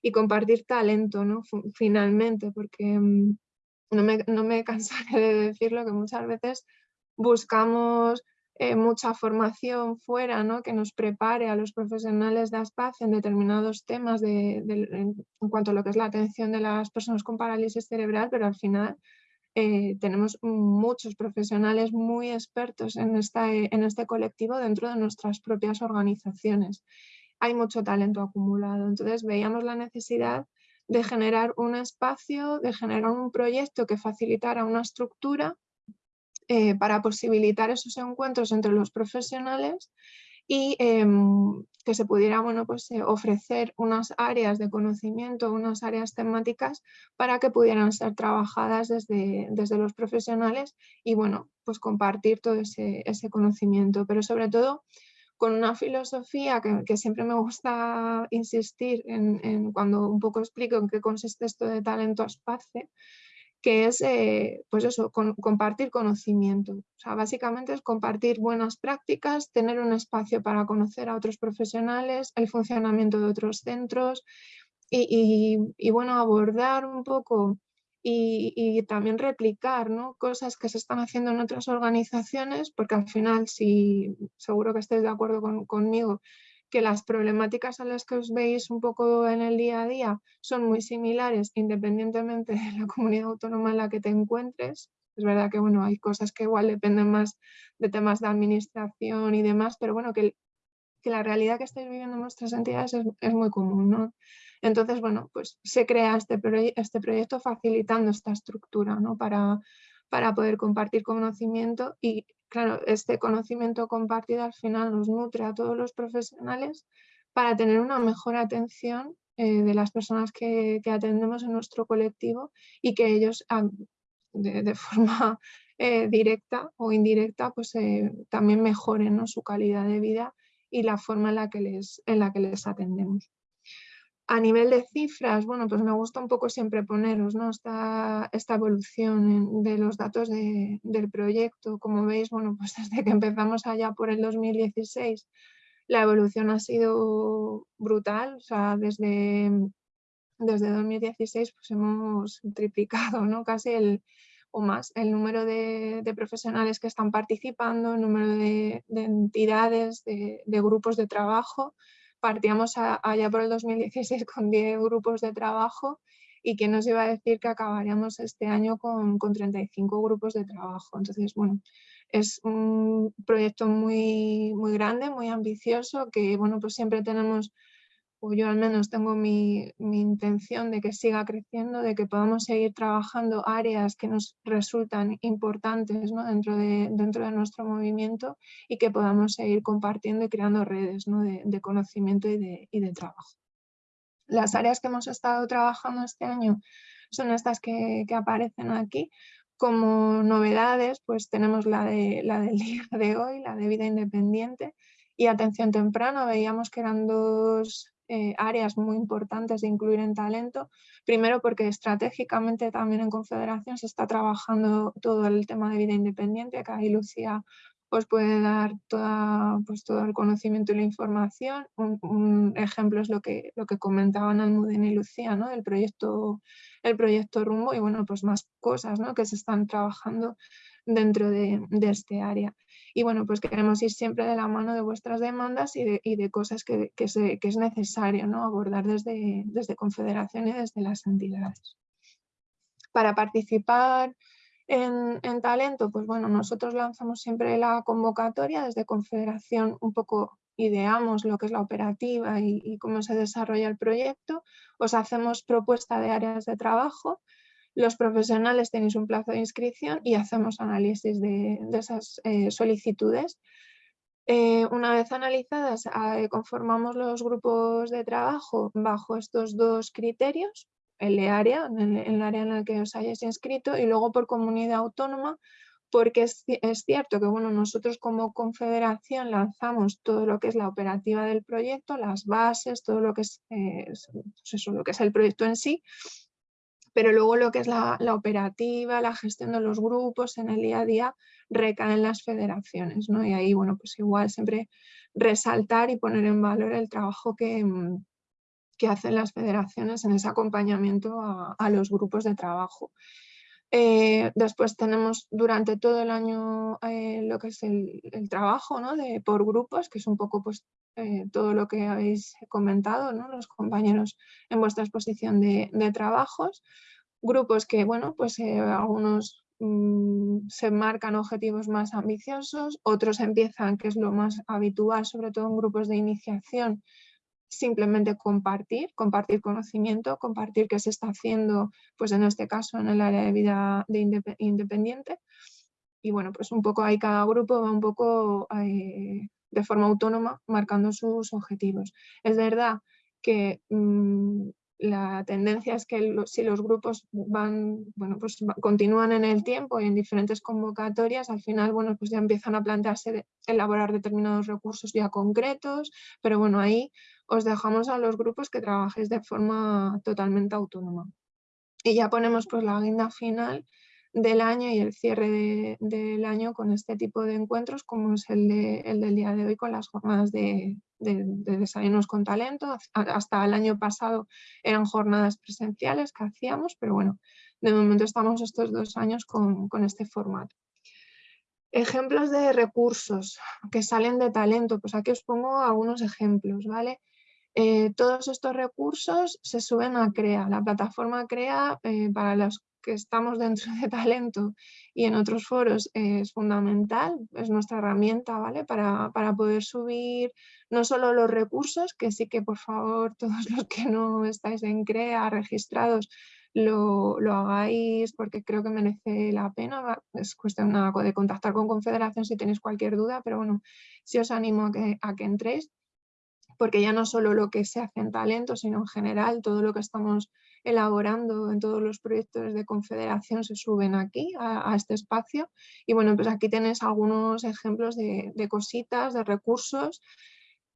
y compartir talento, ¿no? finalmente, porque mm, no me, no me cansaré de decirlo que muchas veces buscamos eh, mucha formación fuera ¿no? que nos prepare a los profesionales de ASPAC en determinados temas de, en, cuanto a lo que es la atención de las personas con parálisis cerebral, pero al final eh, tenemos muchos profesionales muy expertos en, esta, en este colectivo dentro de nuestras propias organizaciones hay mucho talento acumulado. Entonces veíamos la necesidad de generar un espacio, de generar un proyecto que facilitara una estructura eh, para posibilitar esos encuentros entre los profesionales y em, que se pudiera bueno, pues, eh, ofrecer unas áreas de conocimiento, unas áreas temáticas para que pudieran ser trabajadas desde, desde los profesionales y bueno, pues compartir todo ese, ese conocimiento, pero sobre todo con una filosofía que, siempre me gusta insistir en, cuando un poco explico en qué consiste esto de talento espacio, que es eh, pues eso, compartir conocimiento. O sea, básicamente es compartir buenas prácticas, tener un espacio para conocer a otros profesionales, el funcionamiento de otros centros y, y bueno, abordar un poco y, también replicar ¿no? cosas que se están haciendo en otras organizaciones, porque al final, si seguro que estéis de acuerdo conmigo, que las problemáticas a las que os veis un poco en el día a día son muy similares independientemente de la comunidad autónoma en la que te encuentres. Es verdad que bueno, hay cosas que igual dependen más de temas de administración y demás, pero bueno, que, que la realidad que estáis viviendo en nuestras entidades es, es muy común. ¿no? Entonces, bueno, pues se crea este, este proyecto facilitando esta estructura para, poder compartir conocimiento y, claro, este conocimiento compartido al final nos nutre a todos los profesionales para tener una mejor atención eh, de las personas que, atendemos en nuestro colectivo y que ellos de, forma eh, directa o indirecta pues eh, también mejoren su calidad de vida y la forma en la que les atendemos. A nivel de cifras, bueno, pues me gusta un poco siempre poneros ¿no? esta, esta evolución de los datos del proyecto. Como veis, bueno, pues desde que empezamos allá por el 2016, la evolución ha sido brutal. O sea, desde, desde 2016 pues hemos triplicado ¿no? casi el, o más el número de, profesionales que están participando, el número de, entidades, de, de grupos de trabajo partíamos allá por el 2016 con 10 grupos de trabajo y que nos iba a decir que acabaríamos este año con, con 35 grupos de trabajo. Entonces, bueno, es un proyecto muy, muy grande, muy ambicioso, que bueno, pues siempre tenemos yo al menos tengo mi, intención de que siga creciendo, de que podamos seguir trabajando áreas que nos resultan importantes dentro, de, dentro de nuestro movimiento y que podamos seguir compartiendo y creando redes de, conocimiento y de, trabajo. Las áreas que hemos estado trabajando este año son estas que, aparecen aquí. Como novedades, pues tenemos la, de, la del día de hoy, la de vida independiente y atención temprana. Veíamos que eran dos eh, áreas muy importantes de incluir en talento. Primero porque estratégicamente también en Confederación se está trabajando todo el tema de vida independiente, que ahí Lucía os puede dar toda, pues, todo el conocimiento y la información. Un, ejemplo es lo que, lo que comentaban Almudena y Lucía, ¿no? el, proyecto, el proyecto Rumbo y bueno, pues más cosas ¿no? que se están trabajando dentro de, este área. Y bueno, pues queremos ir siempre de la mano de vuestras demandas y de, cosas que, que, es necesario ¿no? abordar desde, desde Confederación y desde las entidades. Para participar en, talento, pues bueno, nosotros lanzamos siempre la convocatoria desde Confederación, un poco ideamos lo que es la operativa y, cómo se desarrolla el proyecto, os hacemos propuesta de áreas de trabajo, los profesionales tenéis un plazo de inscripción y hacemos análisis de, esas eh, solicitudes. Eh, una vez analizadas, eh, conformamos los grupos de trabajo bajo estos dos criterios, el área, en el, área en la que os hayáis inscrito y luego por comunidad autónoma, porque es, cierto que bueno, nosotros como confederación lanzamos todo lo que es la operativa del proyecto, las bases, todo lo que es, eh, pues eso, lo que es el proyecto en sí, pero luego lo que es la, operativa, la gestión de los grupos en el día a día recae en las federaciones, ¿no? Y ahí, bueno, pues igual siempre resaltar y poner en valor el trabajo que, mm, que hacen las federaciones en ese acompañamiento a, los grupos de trabajo. Eh, después tenemos durante todo el año eh, lo que es el, trabajo ¿no? de, por grupos, que es un poco pues, eh, todo lo que habéis comentado, ¿no? los compañeros en vuestra exposición de, trabajos. Grupos que, bueno, pues algunos mm, se marcan objetivos más ambiciosos, otros empiezan, que es lo más habitual, sobre todo en grupos de iniciación, simplemente compartir, compartir conocimiento, compartir qué se está haciendo, pues en este caso en el área de vida de independiente. Y bueno, pues un poco ahí cada grupo va un poco eh, de forma autónoma marcando sus objetivos. Es verdad que mm, la tendencia es que si los grupos van, bueno, pues continúan en el tiempo y en diferentes convocatorias, al final bueno, pues ya empiezan a plantearse elaborar determinados recursos ya concretos, pero bueno, ahí os dejamos a los grupos que trabajéis de forma totalmente autónoma. Y ya ponemos pues la agenda final del año y el cierre del año con este tipo de encuentros como es el, del día de hoy con las jornadas de, desayunos con talento. Hasta el año pasado eran jornadas presenciales que hacíamos, pero bueno, de momento estamos estos dos años con este formato. Ejemplos de recursos que salen de talento, pues aquí os pongo algunos ejemplos, ¿vale? Eh, todos estos recursos se suben a CREA. La plataforma CREA, eh, para los que estamos dentro de Talento y en otros foros, es fundamental, es nuestra herramienta ¿vale? para, poder subir no solo los recursos, que sí que por favor todos los que no estáis en CREA registrados, lo, hagáis porque creo que merece la pena. Es cuestión de contactar con Confederación si tenéis cualquier duda, pero bueno, sí os animo a que, a que entréis porque ya no solo lo que se hace en talento, sino en general todo lo que estamos elaborando en todos los proyectos de confederación se suben aquí a, este espacio. Y bueno pues aquí tenéis algunos ejemplos de, cositas, de recursos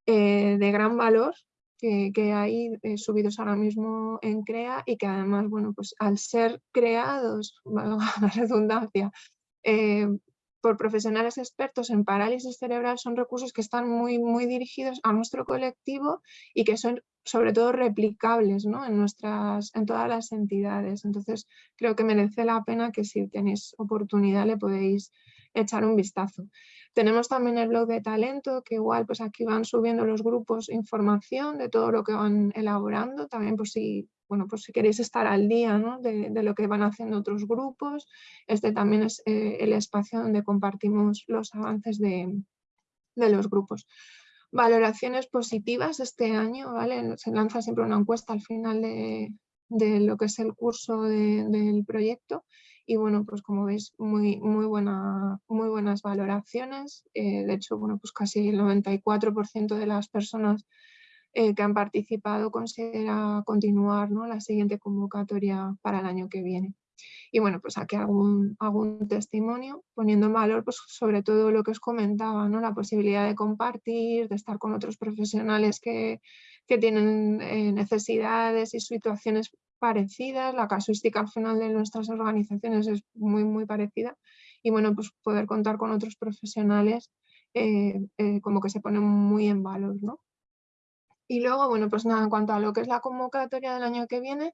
eh, de gran valor que, hay eh, subidos ahora mismo en CREA y que además bueno pues al ser creados, la redundancia, eh, por profesionales expertos en parálisis cerebral son recursos que están muy, muy dirigidos a nuestro colectivo y que son sobre todo replicables ¿no? en, nuestras, en todas las entidades. Entonces creo que merece la pena que si tenéis oportunidad le podéis echar un vistazo. Tenemos también el blog de talento, que igual pues aquí van subiendo los grupos información de todo lo que van elaborando, también por si bueno, pues si queréis estar al día de, lo que van haciendo otros grupos, este también es eh, el espacio donde compartimos los avances de, los grupos. Valoraciones positivas este año, ¿vale? Se lanza siempre una encuesta al final de, lo que es el curso del proyecto y bueno, pues como veis, muy, muy, buena, muy buenas valoraciones. Eh, de hecho, bueno, pues casi el 94% de las personas eh, que han participado considera continuar ¿no? la siguiente convocatoria para el año que viene. Y bueno, pues aquí algún, algún testimonio poniendo en valor pues, sobre todo lo que os comentaba, ¿no? la posibilidad de compartir, de estar con otros profesionales que, que tienen eh, necesidades y situaciones parecidas. La casuística al final de nuestras organizaciones es muy, muy parecida y bueno, pues poder contar con otros profesionales eh, eh, como que se pone muy en valor, ¿no? Y luego, bueno, pues nada, en cuanto a lo que es la convocatoria del año que viene,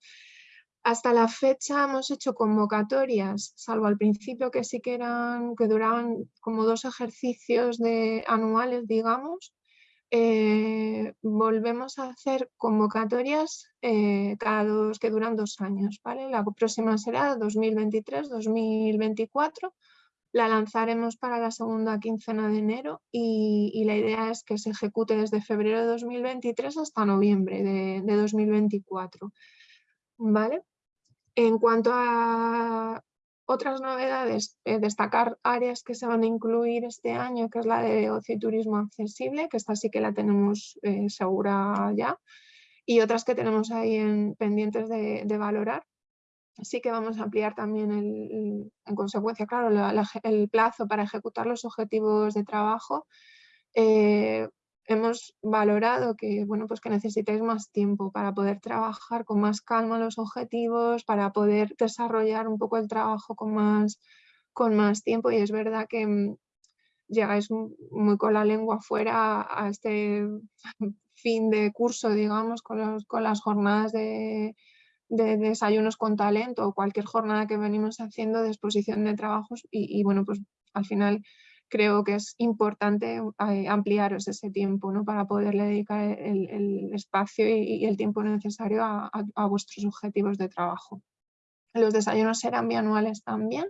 hasta la fecha hemos hecho convocatorias, salvo al principio que sí que eran, que duraban como dos ejercicios de, anuales, digamos, eh, volvemos a hacer convocatorias cada dos, que duran dos años, ¿vale? La próxima será 2023-2024 la lanzaremos para la segunda quincena de enero y, la idea es que se ejecute desde febrero de 2023 hasta noviembre de, 2024. ¿Vale? En cuanto a otras novedades, eh, destacar áreas que se van a incluir este año, que es la de ocio y turismo accesible, que esta sí que la tenemos eh, segura ya, y otras que tenemos ahí en, pendientes de valorar sí que vamos a ampliar también en consecuencia, claro, el plazo para ejecutar los objetivos de trabajo. Eh, hemos valorado que, bueno, pues que necesitáis más tiempo para poder trabajar con más calma los objetivos, para poder desarrollar un poco el trabajo con más, con más tiempo. Y es verdad que mm, llegáis muy con la lengua fuera a este fin de curso, digamos, con, con las jornadas de, de desayunos con talento o cualquier jornada que venimos haciendo de exposición de trabajos. Y, bueno, pues al final creo que es importante eh, ampliaros ese tiempo ¿no? para poderle dedicar el, espacio y, el tiempo necesario a, vuestros objetivos de trabajo. Los desayunos serán bianuales también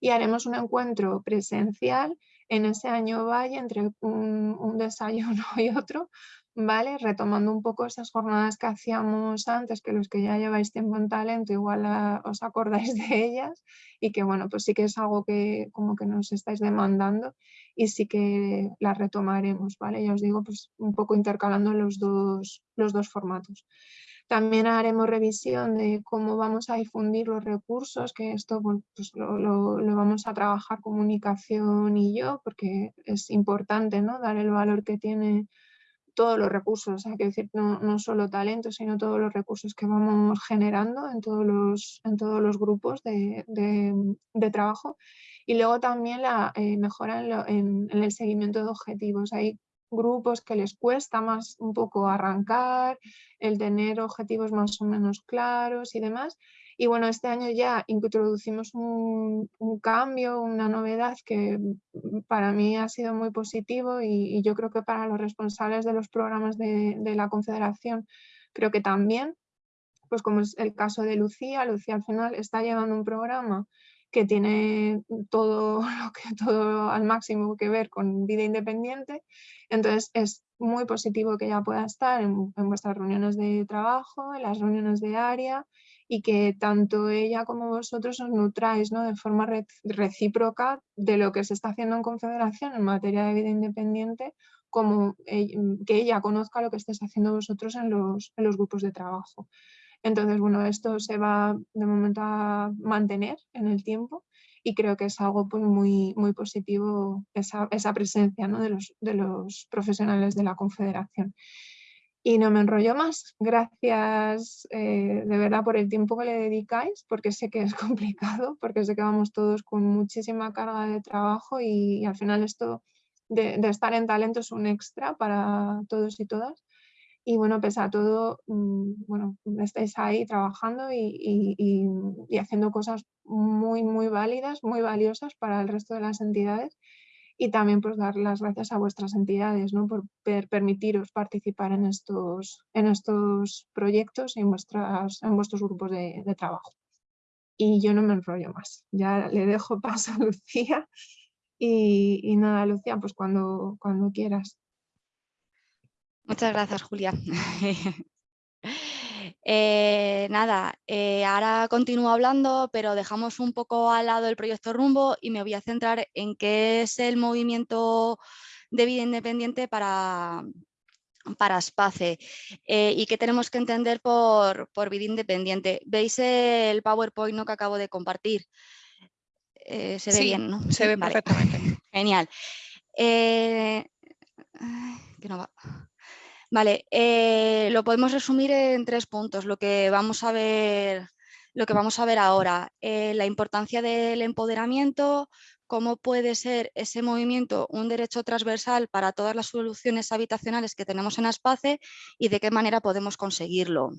y haremos un encuentro presencial en ese año valle entre un desayuno y otro ¿vale? Retomando un poco esas jornadas que hacíamos antes, que los que ya lleváis tiempo en talento igual os acordáis de ellas y que bueno, pues sí que es algo que como que nos estáis demandando y sí que las retomaremos, ¿vale? Ya os digo, pues un poco intercalando los dos, los dos formatos. También haremos revisión de cómo vamos a difundir los recursos, que esto pues lo, lo, vamos a trabajar comunicación y yo, porque es importante ¿no? dar el valor que tiene todos los recursos, hay que decir, no, no, solo talento, sino todos los recursos que vamos generando en todos los, en todos los grupos de, de, trabajo. Y luego también la eh, mejora en, en, el seguimiento de objetivos. Hay grupos que les cuesta más un poco arrancar, el tener objetivos más o menos claros y demás. Y bueno, este año ya introducimos un, cambio, una novedad que para mí ha sido muy positivo y, yo creo que para los responsables de los programas de, la Confederación creo que también, pues como es el caso de Lucía, Lucía al final está llevando un programa que tiene todo lo que todo al máximo que ver con vida independiente, entonces es muy positivo que ella pueda estar en, en vuestras reuniones de trabajo, en las reuniones de área y que tanto ella como vosotros os nutráis ¿no? de forma recíproca de lo que se está haciendo en Confederación en materia de vida independiente, como que ella conozca lo que estáis haciendo vosotros en los, en los grupos de trabajo. Entonces, bueno, esto se va de momento a mantener en el tiempo y creo que es algo pues, muy, muy positivo esa, esa presencia ¿no? de, los, de los profesionales de la Confederación. Y no me enrollo más. Gracias eh, de verdad por el tiempo que le dedicáis, porque sé que es complicado, porque sé que vamos todos con muchísima carga de trabajo y, al final esto de, estar en talento es un extra para todos y todas. Y bueno, pese a todo, mm, bueno, estáis ahí trabajando y, y haciendo cosas muy, muy válidas, muy valiosas para el resto de las entidades y también pues dar las gracias a vuestras entidades ¿no? por permitiros participar en estos, en estos proyectos y en, vuestras, en vuestros grupos de, trabajo. Y yo no me enrollo más, ya le dejo paso a Lucía y, y nada, Lucía, pues cuando, cuando quieras. Muchas gracias, Julia. Eh, nada, eh, ahora continúo hablando, pero dejamos un poco al lado el proyecto Rumbo y me voy a centrar en qué es el movimiento de vida independiente para, para SPACE eh, y qué tenemos que entender por, por, vida independiente. ¿Veis el PowerPoint ¿no? que acabo de compartir? se ve bien, ¿no? Se ve perfectamente. Genial. que no va. Vale, eh, lo podemos resumir en tres puntos, lo que vamos a ver, lo que vamos a ver ahora. Eh, la importancia del empoderamiento, cómo puede ser ese movimiento un derecho transversal para todas las soluciones habitacionales que tenemos en Aspace y de qué manera podemos conseguirlo.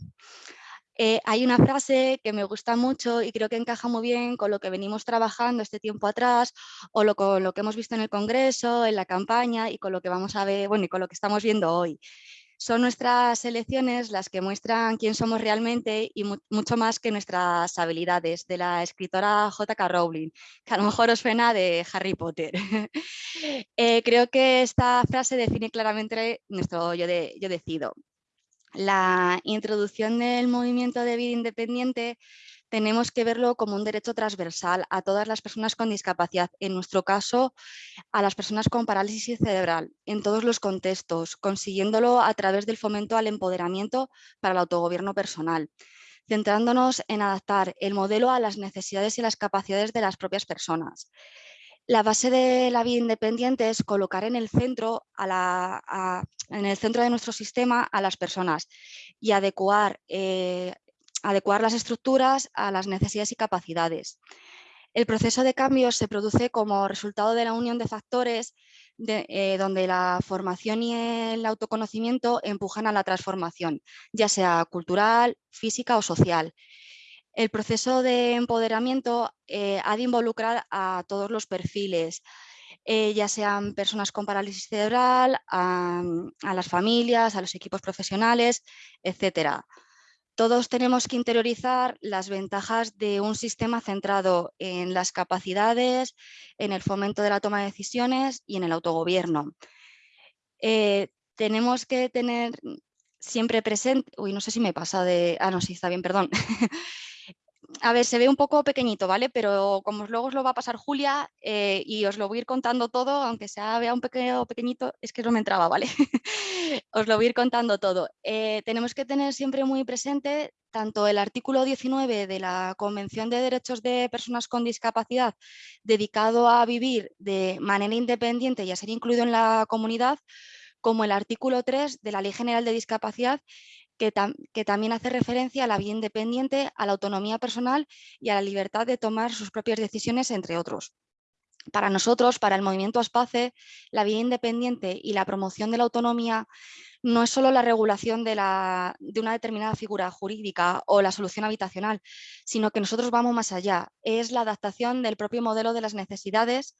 Eh, hay una frase que me gusta mucho y creo que encaja muy bien con lo que venimos trabajando este tiempo atrás o lo, con lo que hemos visto en el Congreso, en la campaña y con lo que vamos a ver, bueno, y con lo que estamos viendo hoy. Son nuestras elecciones las que muestran quién somos realmente y mucho más que nuestras habilidades, de la escritora J.K. Rowling, que a lo mejor os suena de Harry Potter. Eh, creo que esta frase define claramente nuestro yo, de, yo decido la introducción del movimiento de vida independiente tenemos que verlo como un derecho transversal a todas las personas con discapacidad, en nuestro caso a las personas con parálisis cerebral, en todos los contextos, consiguiéndolo a través del fomento al empoderamiento para el autogobierno personal, centrándonos en adaptar el modelo a las necesidades y las capacidades de las propias personas. La base de la vida independiente es colocar en el centro, en el centro de nuestro sistema a las personas y adecuar, eh, adecuar las estructuras a las necesidades y capacidades. El proceso de cambio se produce como resultado de la unión de factores eh, donde la formación y el autoconocimiento empujan a la transformación, ya sea cultural, física o social. El proceso de empoderamiento eh, ha de involucrar a todos los perfiles, eh, ya sean personas con parálisis cerebral, a, las familias, a los equipos profesionales, etc. Todos tenemos que interiorizar las ventajas de un sistema centrado en las capacidades, en el fomento de la toma de decisiones y en el autogobierno. Eh, tenemos que tener siempre presente, uy, no sé si me pasa de, ah, no, sí, está bien, perdón. a ver, se ve un poco pequeñito, ¿vale? Pero como luego os lo va a pasar Julia eh, y os lo voy a ir contando todo, aunque sea vea un pequeño pequeñito, es que no me entraba, ¿vale? os lo voy a ir contando todo. Eh, tenemos que tener siempre muy presente tanto el artículo 19 de la Convención de Derechos de Personas con Discapacidad dedicado a vivir de manera independiente y a ser incluido en la comunidad, como el artículo 3 de la Ley General de Discapacidad que, también hace referencia a la vida independiente, a la autonomía personal y a la libertad de tomar sus propias decisiones, entre otros. Para nosotros, para el movimiento ASPACE, la vida independiente y la promoción de la autonomía no es solo la regulación de, de, una determinada figura jurídica o la solución habitacional, sino que nosotros vamos más allá. Es la adaptación del propio modelo de las necesidades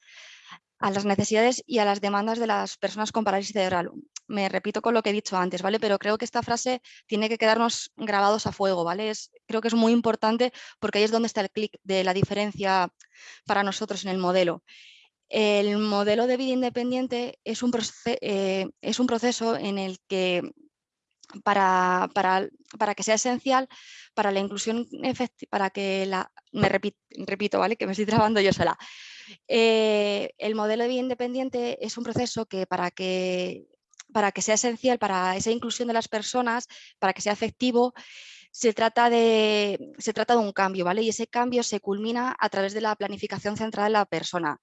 a las necesidades y a las demandas de las personas con parálisis cerebral. Me repito con lo que he dicho antes, ¿vale? Pero creo que esta frase tiene que quedarnos grabados a fuego, ¿vale? creo que es muy importante porque ahí es donde está el clic de la diferencia para nosotros en el modelo. El modelo de vida independiente es un, eh, proceso en el que para, que sea esencial para la inclusión para que la, me repito, repito, ¿vale? Que me estoy trabando yo sola. Eh, el modelo de vida independiente es un proceso que para que para que sea esencial para esa inclusión de las personas, para que sea efectivo, se trata, de, se trata de un cambio, ¿vale? Y ese cambio se culmina a través de la planificación centrada en la persona.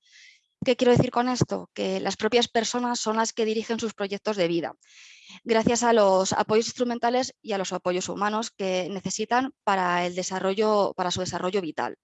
¿Qué quiero decir con esto? Que las propias personas son las que dirigen sus proyectos de vida, gracias a los apoyos instrumentales y a los apoyos humanos que necesitan para, el desarrollo, para su desarrollo vital.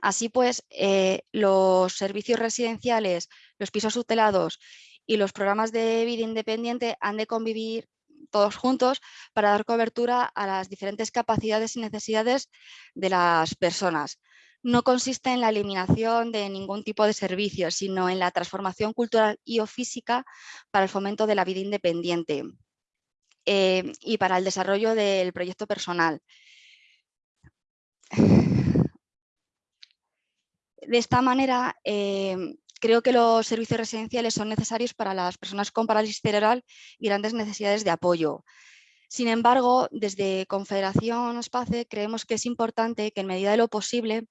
Así pues, eh, los servicios residenciales, los pisos tutelados y los programas de vida independiente han de convivir todos juntos para dar cobertura a las diferentes capacidades y necesidades de las personas no consiste en la eliminación de ningún tipo de servicio, sino en la transformación cultural y o física para el fomento de la vida independiente eh, y para el desarrollo del proyecto personal. De esta manera, eh, creo que los servicios residenciales son necesarios para las personas con parálisis cerebral y grandes necesidades de apoyo. Sin embargo, desde Confederación Espace creemos que es importante que en medida de lo posible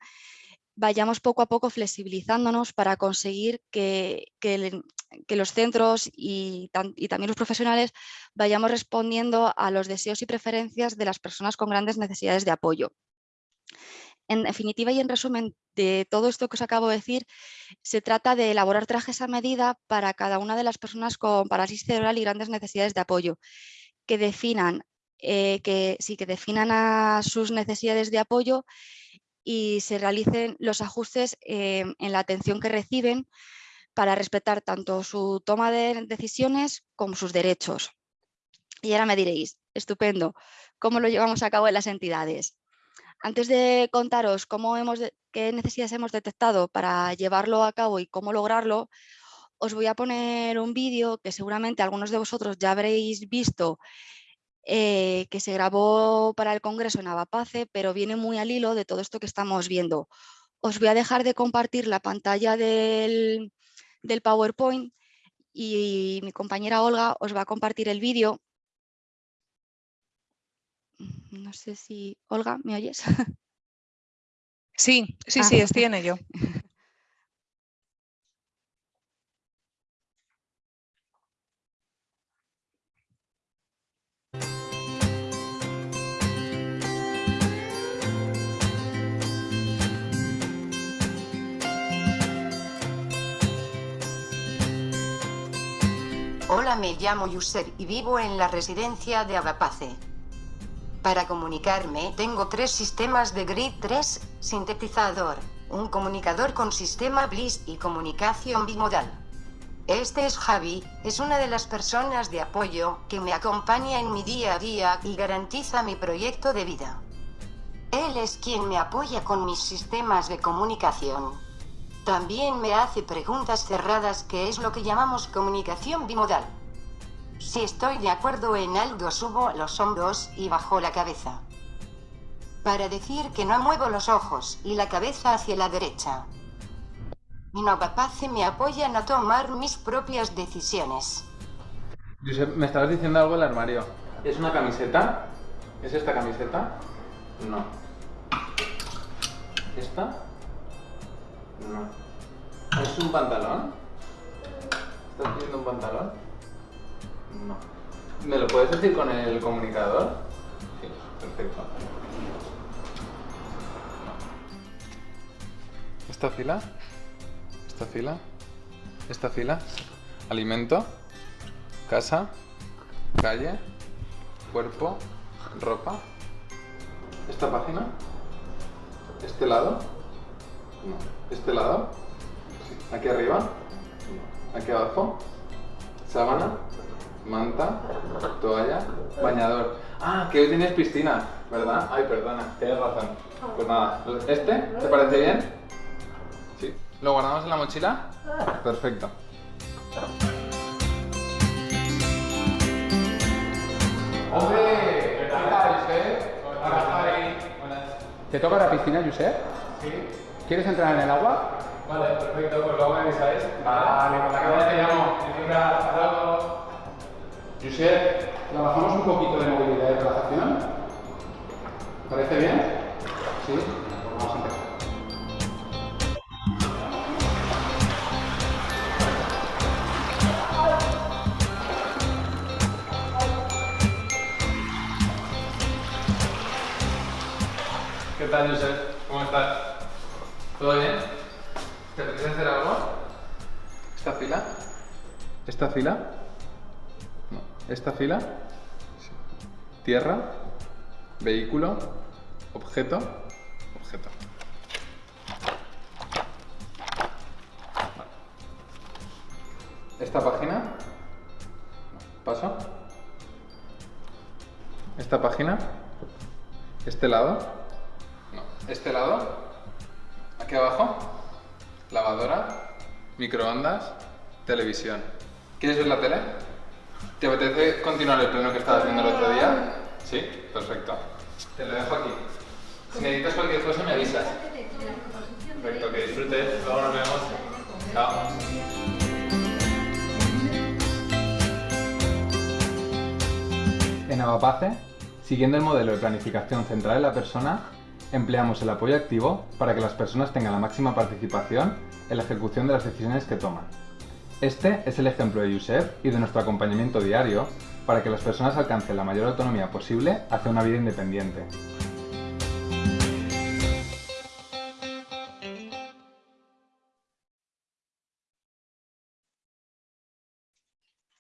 vayamos poco a poco flexibilizándonos para conseguir que, los centros y, también los profesionales vayamos respondiendo a los deseos y preferencias de las personas con grandes necesidades de apoyo. En definitiva y en resumen de todo esto que os acabo de decir, se trata de elaborar trajes a medida para cada una de las personas con parálisis cerebral y grandes necesidades de apoyo que definan, eh, que, sí, que definan a sus necesidades de apoyo y se realicen los ajustes en la atención que reciben para respetar tanto su toma de decisiones como sus derechos. Y ahora me diréis, estupendo, ¿cómo lo llevamos a cabo en las entidades? Antes de contaros cómo hemos qué necesidades hemos detectado para llevarlo a cabo y cómo lograrlo, os voy a poner un vídeo que seguramente algunos de vosotros ya habréis visto eh, que se grabó para el Congreso en Avapace, pero viene muy al hilo de todo esto que estamos viendo. Os voy a dejar de compartir la pantalla del, del PowerPoint y mi compañera Olga os va a compartir el vídeo. No sé si... Olga, ¿me oyes? Sí, sí, Ah. sí, estoy en ello. Hola, me llamo Yusser y vivo en la residencia de Avapace. Para comunicarme tengo tres sistemas de grid 3, sintetizador, un comunicador con sistema BLIS y comunicación bimodal. Este es Javi, es una de las personas de apoyo que me acompaña en mi día a día y garantiza mi proyecto de vida. Él es quien me apoya con mis sistemas de comunicación. También me hace preguntas cerradas que es lo que llamamos comunicación bimodal. Si estoy de acuerdo en algo subo los hombros y bajo la cabeza. Para decir que no muevo los ojos y la cabeza hacia la derecha. Mi Novapace me apoya en a tomar mis propias decisiones. Josep, me estabas diciendo algo del armario. ¿Es una camiseta? ¿Es esta camiseta? No. ¿Esta? No. ¿Es un pantalón? ¿Estás pidiendo un pantalón? No. ¿Me lo puedes decir con el comunicador? Sí, perfecto. ¿Esta fila? ¿Esta fila? ¿Esta fila? ¿Alimento? Casa, calle, cuerpo, ropa. ¿Esta página? ¿Este lado? No. ¿Este lado? Sí. ¿Aquí arriba? No. ¿Aquí abajo? ¿Sábana? ¿Manta? ¿Toalla? ¿Bañador? Ah, que hoy tienes piscina, ¿verdad? Ay, perdona, tienes razón. Pues nada, ¿este? ¿Te parece bien? Sí. ¿Lo guardamos en la mochila? Perfecto. ¡Hombre! ¿Qué tal, Josep? ¿Te toca la piscina, Josep? Sí. ¿Quieres entrar en el agua? Vale, perfecto, pues luego me avisáis. Vale, por la cabeza te llamo. Hasta luego. Josep, ¿trabajamos un poquito de movilidad y relajación? ¿Parece bien? Sí, pues vamos a empezar. ¿Qué tal, Josep? ¿Cómo estás? ¿Todo bien? ¿Te apetece hacer algo? ¿Esta fila? ¿Esta fila? ¿Esta fila? ¿Tierra? ¿Vehículo? ¿Objeto? Objeto. ¿Esta página? ¿Paso? ¿Esta página? ¿Este lado? No. ¿Este lado? ¿Aquí abajo? Lavadora, microondas, televisión. ¿Quieres ver la tele? ¿Te apetece continuar el pleno que estabas viendo el otro día? Sí, perfecto. Te lo dejo aquí. Si necesitas cualquier cosa me avisas. Perfecto, que disfrutes. Luego nos vemos. Chao. En Avapace, siguiendo el modelo de planificación centrada en la persona, empleamos el apoyo activo para que las personas tengan la máxima participación en la ejecución de las decisiones que toman. Este es el ejemplo de Yusef y de nuestro acompañamiento diario para que las personas alcancen la mayor autonomía posible hacia una vida independiente.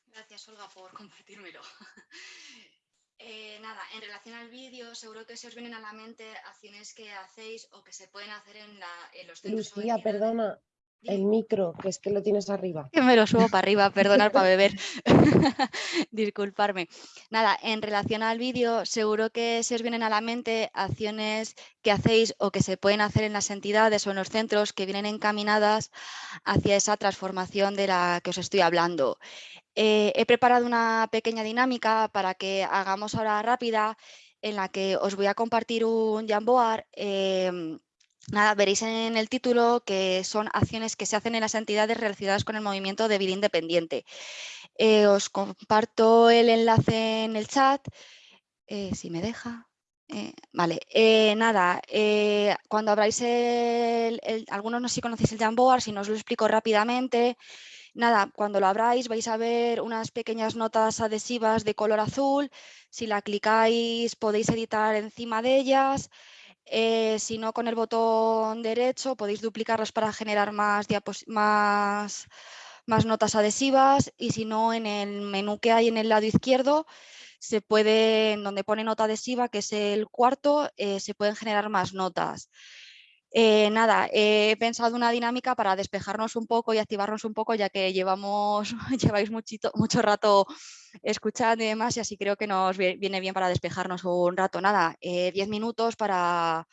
Gracias, Olga, por compartírmelo. Eh, nada, en relación al vídeo, seguro que se os vienen a la mente acciones que hacéis o que se pueden hacer en, la, en los centros Lucía, perdona, el micro, que es que lo tienes arriba. Que me lo subo para arriba, perdonar para beber. Disculparme. Nada, en relación al vídeo, seguro que se os vienen a la mente acciones que hacéis o que se pueden hacer en las entidades o en los centros que vienen encaminadas hacia esa transformación de la que os estoy hablando. Eh, he preparado una pequeña dinámica para que hagamos ahora rápida en la que os voy a compartir un Jamboard. Em, nada, veréis en el título que son acciones que se hacen en las entidades relacionadas con el movimiento de vida independiente. Eh, os comparto el enlace en el chat, eh, si me deja. vale, nada, cuando abráis el, algunos no sé si conocéis el Jamboard, si no os lo explico rápidamente, Nada, cuando lo abráis vais a ver unas pequeñas notas adhesivas de color azul. Si la clicáis podéis editar encima de ellas. Eh, si no, con el botón derecho podéis duplicarlas para generar más, notas adhesivas y si no, en el menú que hay en el lado izquierdo se puede, donde pone nota adhesiva, que es el cuarto, eh, se pueden generar más notas. Eh, nada, he pensado una dinámica para despejarnos un poco y activarnos un poco, ya que llevamos, lleváis muchito, mucho rato escuchando y demás, y así creo que nos viene bien para despejarnos un rato. Nada, 10 eh, minutos para,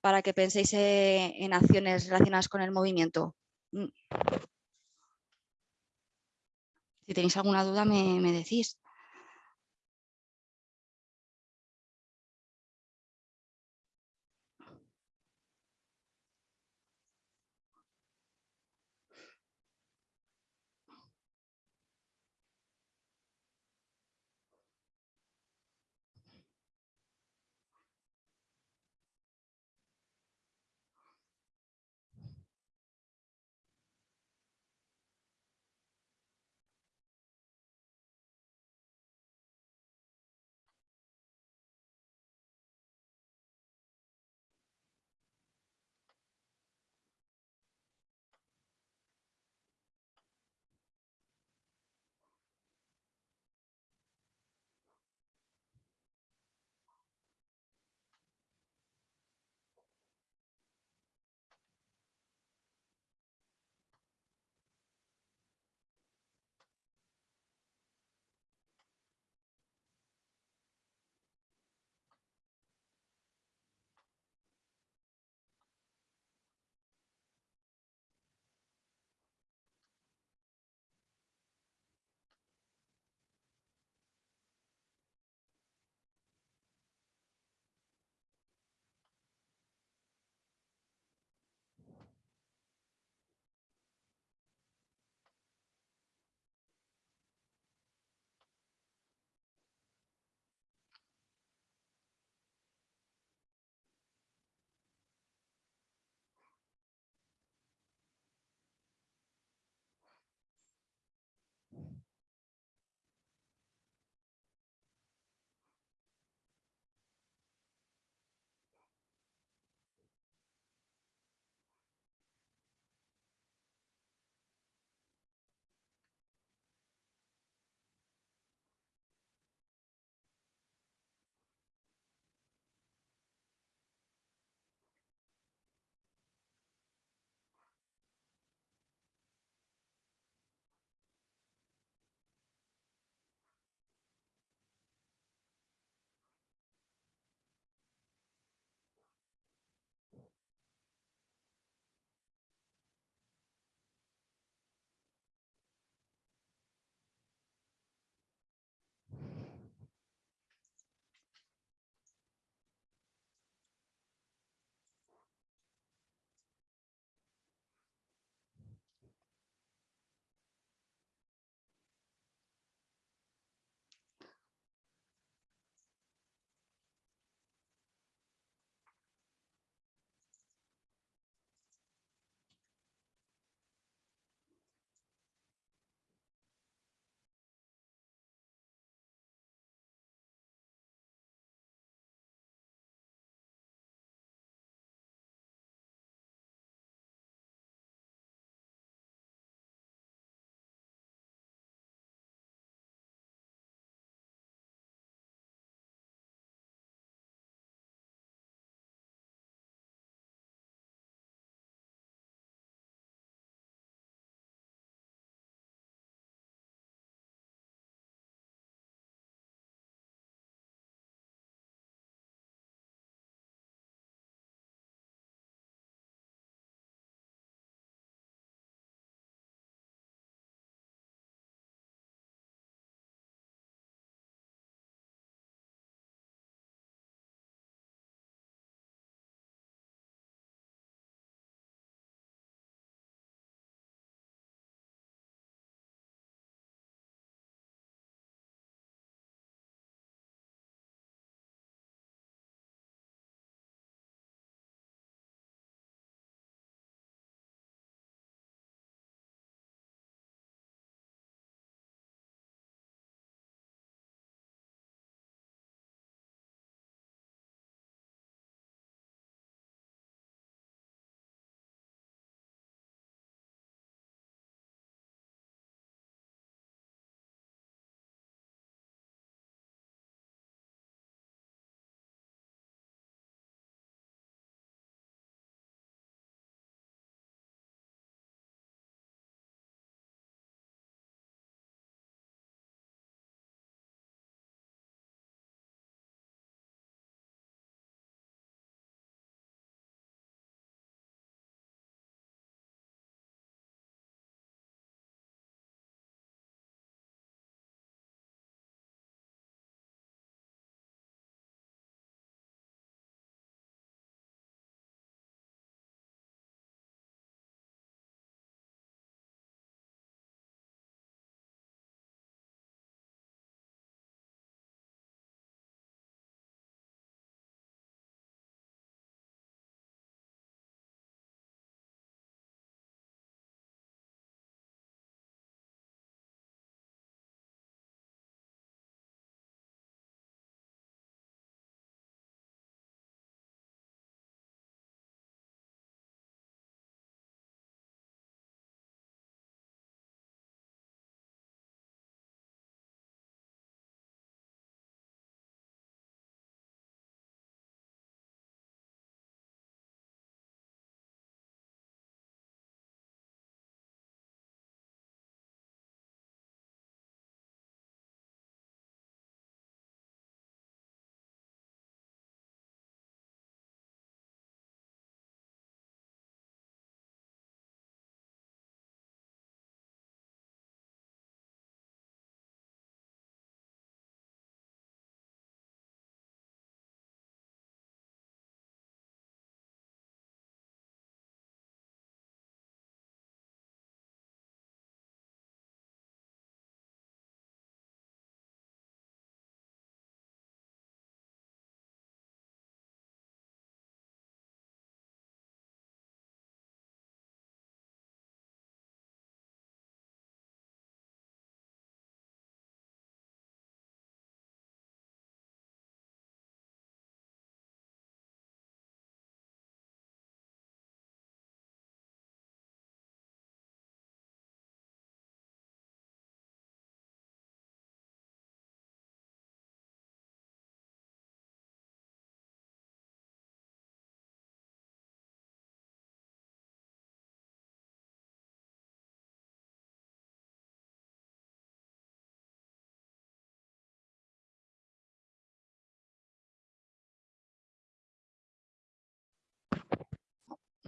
para que penséis eh, en acciones relacionadas con el movimiento. Mm. Si tenéis alguna duda me decís.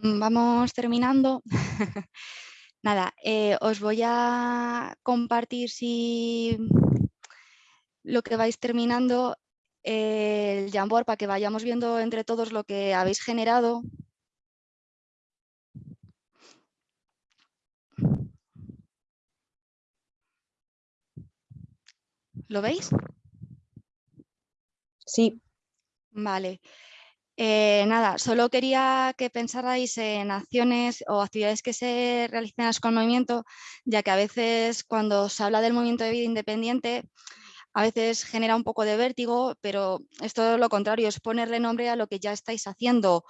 Vamos terminando. Nada, eh, os voy a compartir si lo que vais terminando el Jamboard para que vayamos viendo entre todos lo que habéis generado. ¿Lo veis? Sí. Vale. Eh, nada, solo quería que pensarais en acciones o actividades que se realicen con el movimiento, ya que a veces cuando se habla del movimiento de vida independiente, a veces genera un poco de vértigo, pero es todo lo contrario, es ponerle nombre a lo que ya estáis haciendo.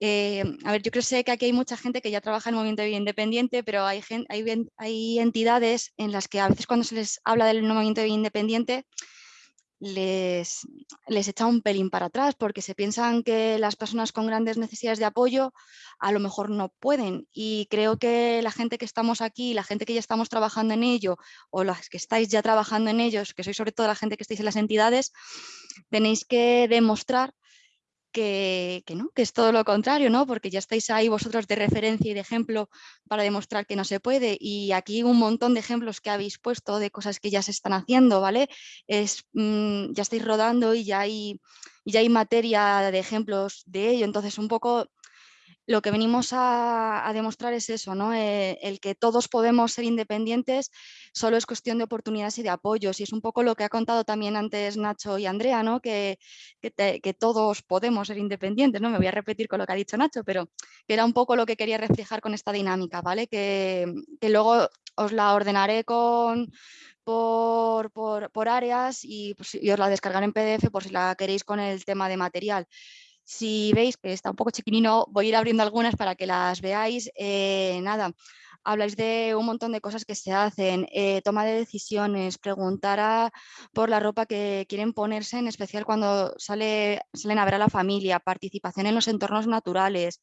Eh, a ver, yo creo que aquí hay mucha gente que ya trabaja en el movimiento de vida independiente, pero hay, hay, hay entidades en las que a veces cuando se les habla del movimiento de vida independiente, les, les echa un pelín para atrás porque se piensan que las personas con grandes necesidades de apoyo a lo mejor no pueden. Y creo que la gente que estamos aquí, la gente que ya estamos trabajando en ello o las que estáis ya trabajando en ellos, que sois sobre todo la gente que estáis en las entidades, tenéis que demostrar que, no, que es todo lo contrario, ¿no? porque ya estáis ahí vosotros de referencia y de ejemplo para demostrar que no se puede. Y aquí un montón de ejemplos que habéis puesto de cosas que ya se están haciendo, ¿vale? Es, mm, ya estáis rodando y ya, hay, y ya hay materia de ejemplos de ello. Entonces, un poco lo que venimos a, demostrar es eso, ¿no? Eh, el que todos podemos ser independientes solo es cuestión de oportunidades y de apoyos y es un poco lo que ha contado también antes Nacho y Andrea, ¿no? que, todos podemos ser independientes, ¿no? me voy a repetir con lo que ha dicho Nacho, pero que era un poco lo que quería reflejar con esta dinámica, ¿vale? que, luego os la ordenaré con, por, por, áreas y, pues, y, os la descargaré en PDF por si la queréis con el tema de material. Si veis que está un poco chiquinino, voy a ir abriendo algunas para que las veáis. Eh, nada, habláis de un montón de cosas que se hacen, eh, toma de decisiones, preguntar por la ropa que quieren ponerse, en especial cuando sale, salen a ver a la familia, participación en los entornos naturales,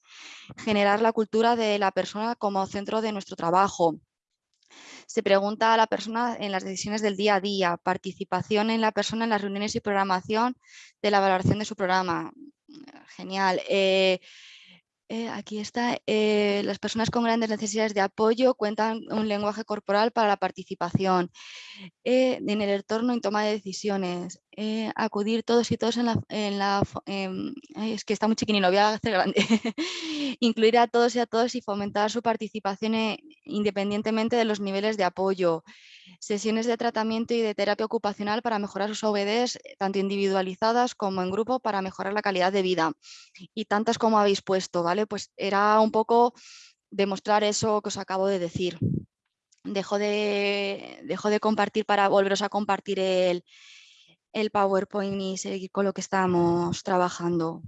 generar la cultura de la persona como centro de nuestro trabajo. Se pregunta a la persona en las decisiones del día a día, participación en la persona en las reuniones y programación de la valoración de su programa, genial. Eh, eh, aquí está, eh, las personas con grandes necesidades de apoyo cuentan un lenguaje corporal para la participación en el entorno en toma de decisiones, acudir todos y todos en la... Em, es que está muy chiquinino, voy a hacer grande. Incluir a todos y a todos y fomentar su participación independientemente de los niveles de apoyo sesiones de tratamiento y de terapia ocupacional para mejorar sus OBDs, eh, tanto individualizadas como en grupo, para mejorar la calidad de vida. Y tantas como habéis puesto, ¿vale? Pues era un poco demostrar eso que os acabo de decir. Dejo de, dejo de compartir para volveros a compartir el, el PowerPoint y seguir con lo que estamos trabajando.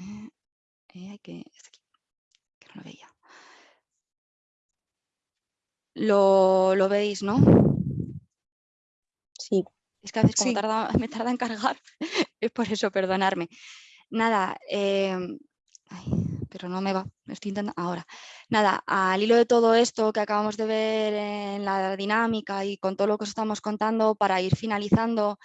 Eh, eh, que, que no lo veía. Lo, veis, ¿no? Sí. Es que a veces como me tarda en cargar, es por eso, perdonarme. Nada, em, pero no me va, estoy intentando, ahora. Nada, al hilo de todo esto que acabamos de ver en la dinámica y con todo lo que os estamos contando, para ir finalizando,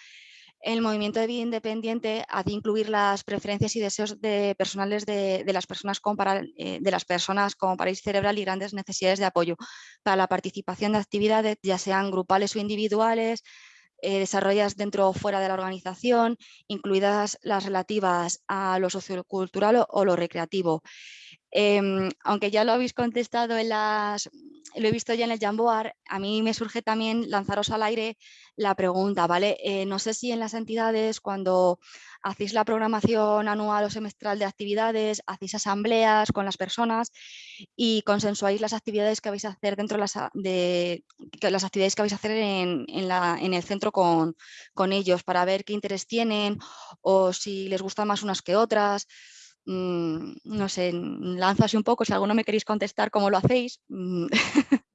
el movimiento de vida independiente ha de incluir las preferencias y deseos de personales de, las personas con eh, de las personas con parálisis cerebral y grandes necesidades de apoyo para la participación de actividades, ya sean grupales o individuales, eh, desarrolladas dentro o fuera de la organización, incluidas las relativas a lo sociocultural o lo recreativo. Em, aunque ya lo habéis contestado en las, lo he visto ya en el Jamboard, a mí me surge también lanzaros al aire la pregunta, ¿vale? Eh, no sé si en las entidades cuando hacéis la programación anual o semestral de actividades, hacéis asambleas con las personas y consensuáis las actividades que vais a hacer dentro de las, las actividades que vais a hacer en el centro con, con ellos para ver qué interés tienen o si les gustan más unas que otras. Mm, no sé, lanzo así un poco, si alguno me queréis contestar cómo lo hacéis. Mm.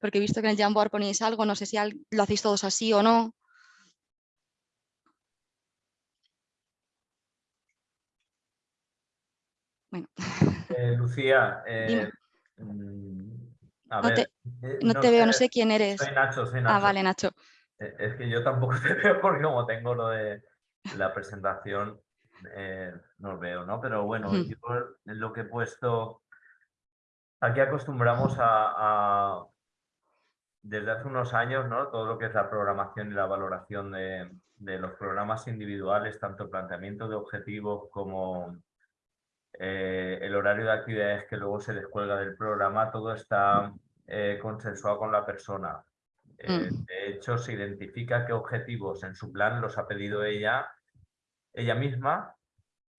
Porque he visto que en el Jamboard ponéis algo, no sé si lo hacéis todos así o no. Bueno. Eh, Lucía, eh, mm, a no, ver, te, eh, no, te veo, no sé quién eres. Soy Nacho, soy Nacho. Ah, vale, Nacho. Es que yo tampoco te veo porque como tengo lo de la presentación, eh, no veo, ¿no? Pero bueno, yo lo que he puesto, aquí acostumbramos a, desde hace unos años, ¿no? Todo lo que es la programación y la valoración de, de los programas individuales, tanto el planteamiento de objetivos como eh, el horario de actividades que luego se descuelga del programa, todo está eh, consensuado con la persona. Eh. De hecho, se identifica qué objetivos en su plan los ha pedido ella, ella misma,